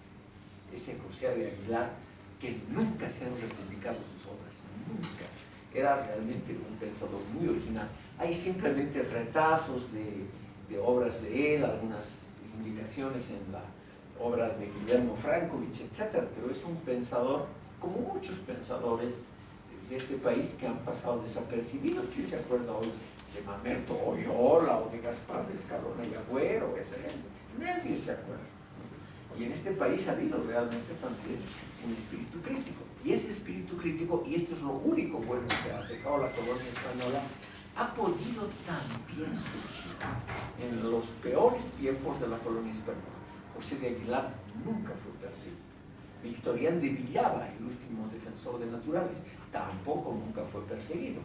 Ese José de Aguilar, que nunca se han republicado sus obras, nunca. Era realmente un pensador muy original. Hay simplemente retazos de, obras de él, algunas indicaciones en la obra de Guillermo Frankovich, etc. Pero es un pensador, como muchos pensadores, de este país que han pasado desapercibidos. ¿Quién se acuerda hoy de Mamerto Oyola o de Gaspar de Escalona y Agüero? Nadie se acuerda. Y en este país ha habido realmente también un espíritu crítico. Y ese espíritu crítico, y esto es lo único bueno que ha dejado la colonia española, ha podido también surgir en los peores tiempos de la colonia española. José de Aguilar nunca fue perseguido. Victorián de Villaba, el último defensor de naturales, tampoco nunca fue perseguido.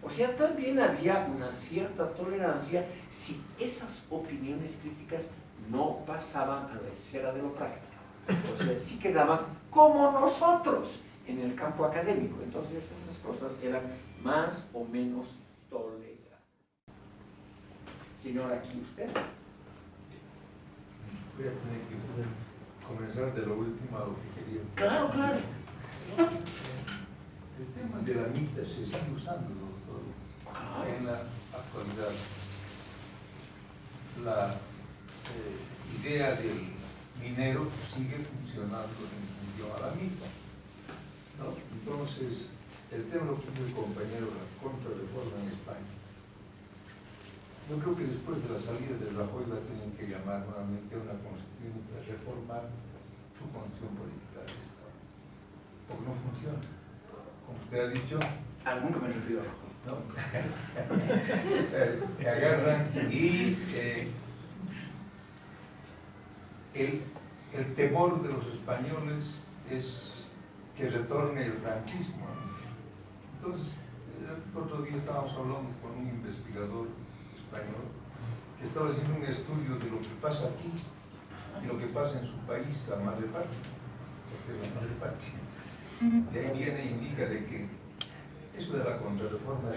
O sea, también había una cierta tolerancia si esas opiniones críticas no pasaban a la esfera de lo práctico. O sea, si quedaban como nosotros en el campo académico. Entonces esas cosas eran más o menos toleradas. Señor, aquí usted. Voy a tener que comenzar de lo último a lo que quería. Claro, claro. El tema de la mitad se sigue usando, doctor, en la actualidad. La eh, idea del minero sigue funcionando en función a la mitad. ¿no? Entonces, el tema lo puso el compañero, la contrarreforma en España. Yo creo que después de la salida de Rajoy la tienen que llamar nuevamente a una constitución para reformar su constitución política del Estado. Porque no funciona como usted ha dicho. Ah, nunca me refiero a ¿no? que agarran y eh, el, temor de los españoles es que retorne el franquismo. Entonces, el otro día estábamos hablando con un investigador español, que estaba haciendo un estudio de lo que pasa aquí y lo que pasa en su país, la madre patria, porque la madre patria. Y ahí viene e indica de que eso de la contrarreforma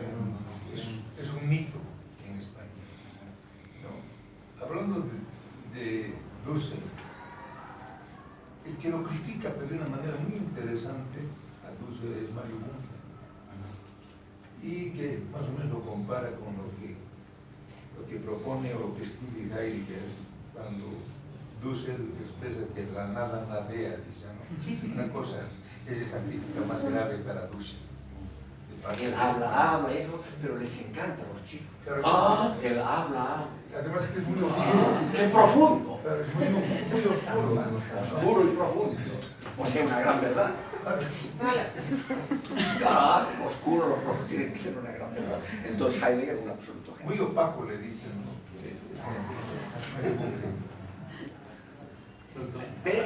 es un, mito en España. Hablando de, de Dussel, el que lo critica pero de una manera muy interesante a Dussel es Mario Bunge y que más o menos lo compara con lo que, lo que propone o lo que escribe Heidegger cuando Dussel expresa que la nada nadea, dice, ¿no? Una cosa es esa crítica más grave para Dussel. De- habla, habla, eso, pero les encanta a los chicos. Claro Ah, él habla, Además que es muy oscuro. qué profundo, Claro, es muy, muy oscuro. oscuro y profundo. O sea, una gran verdad. Ah, oscuro, lo profundo tiene que ser una gran verdad. Entonces Heidegger es un absoluto genio. Muy opaco le dicen, ¿no? Sí, sí, sí. Pero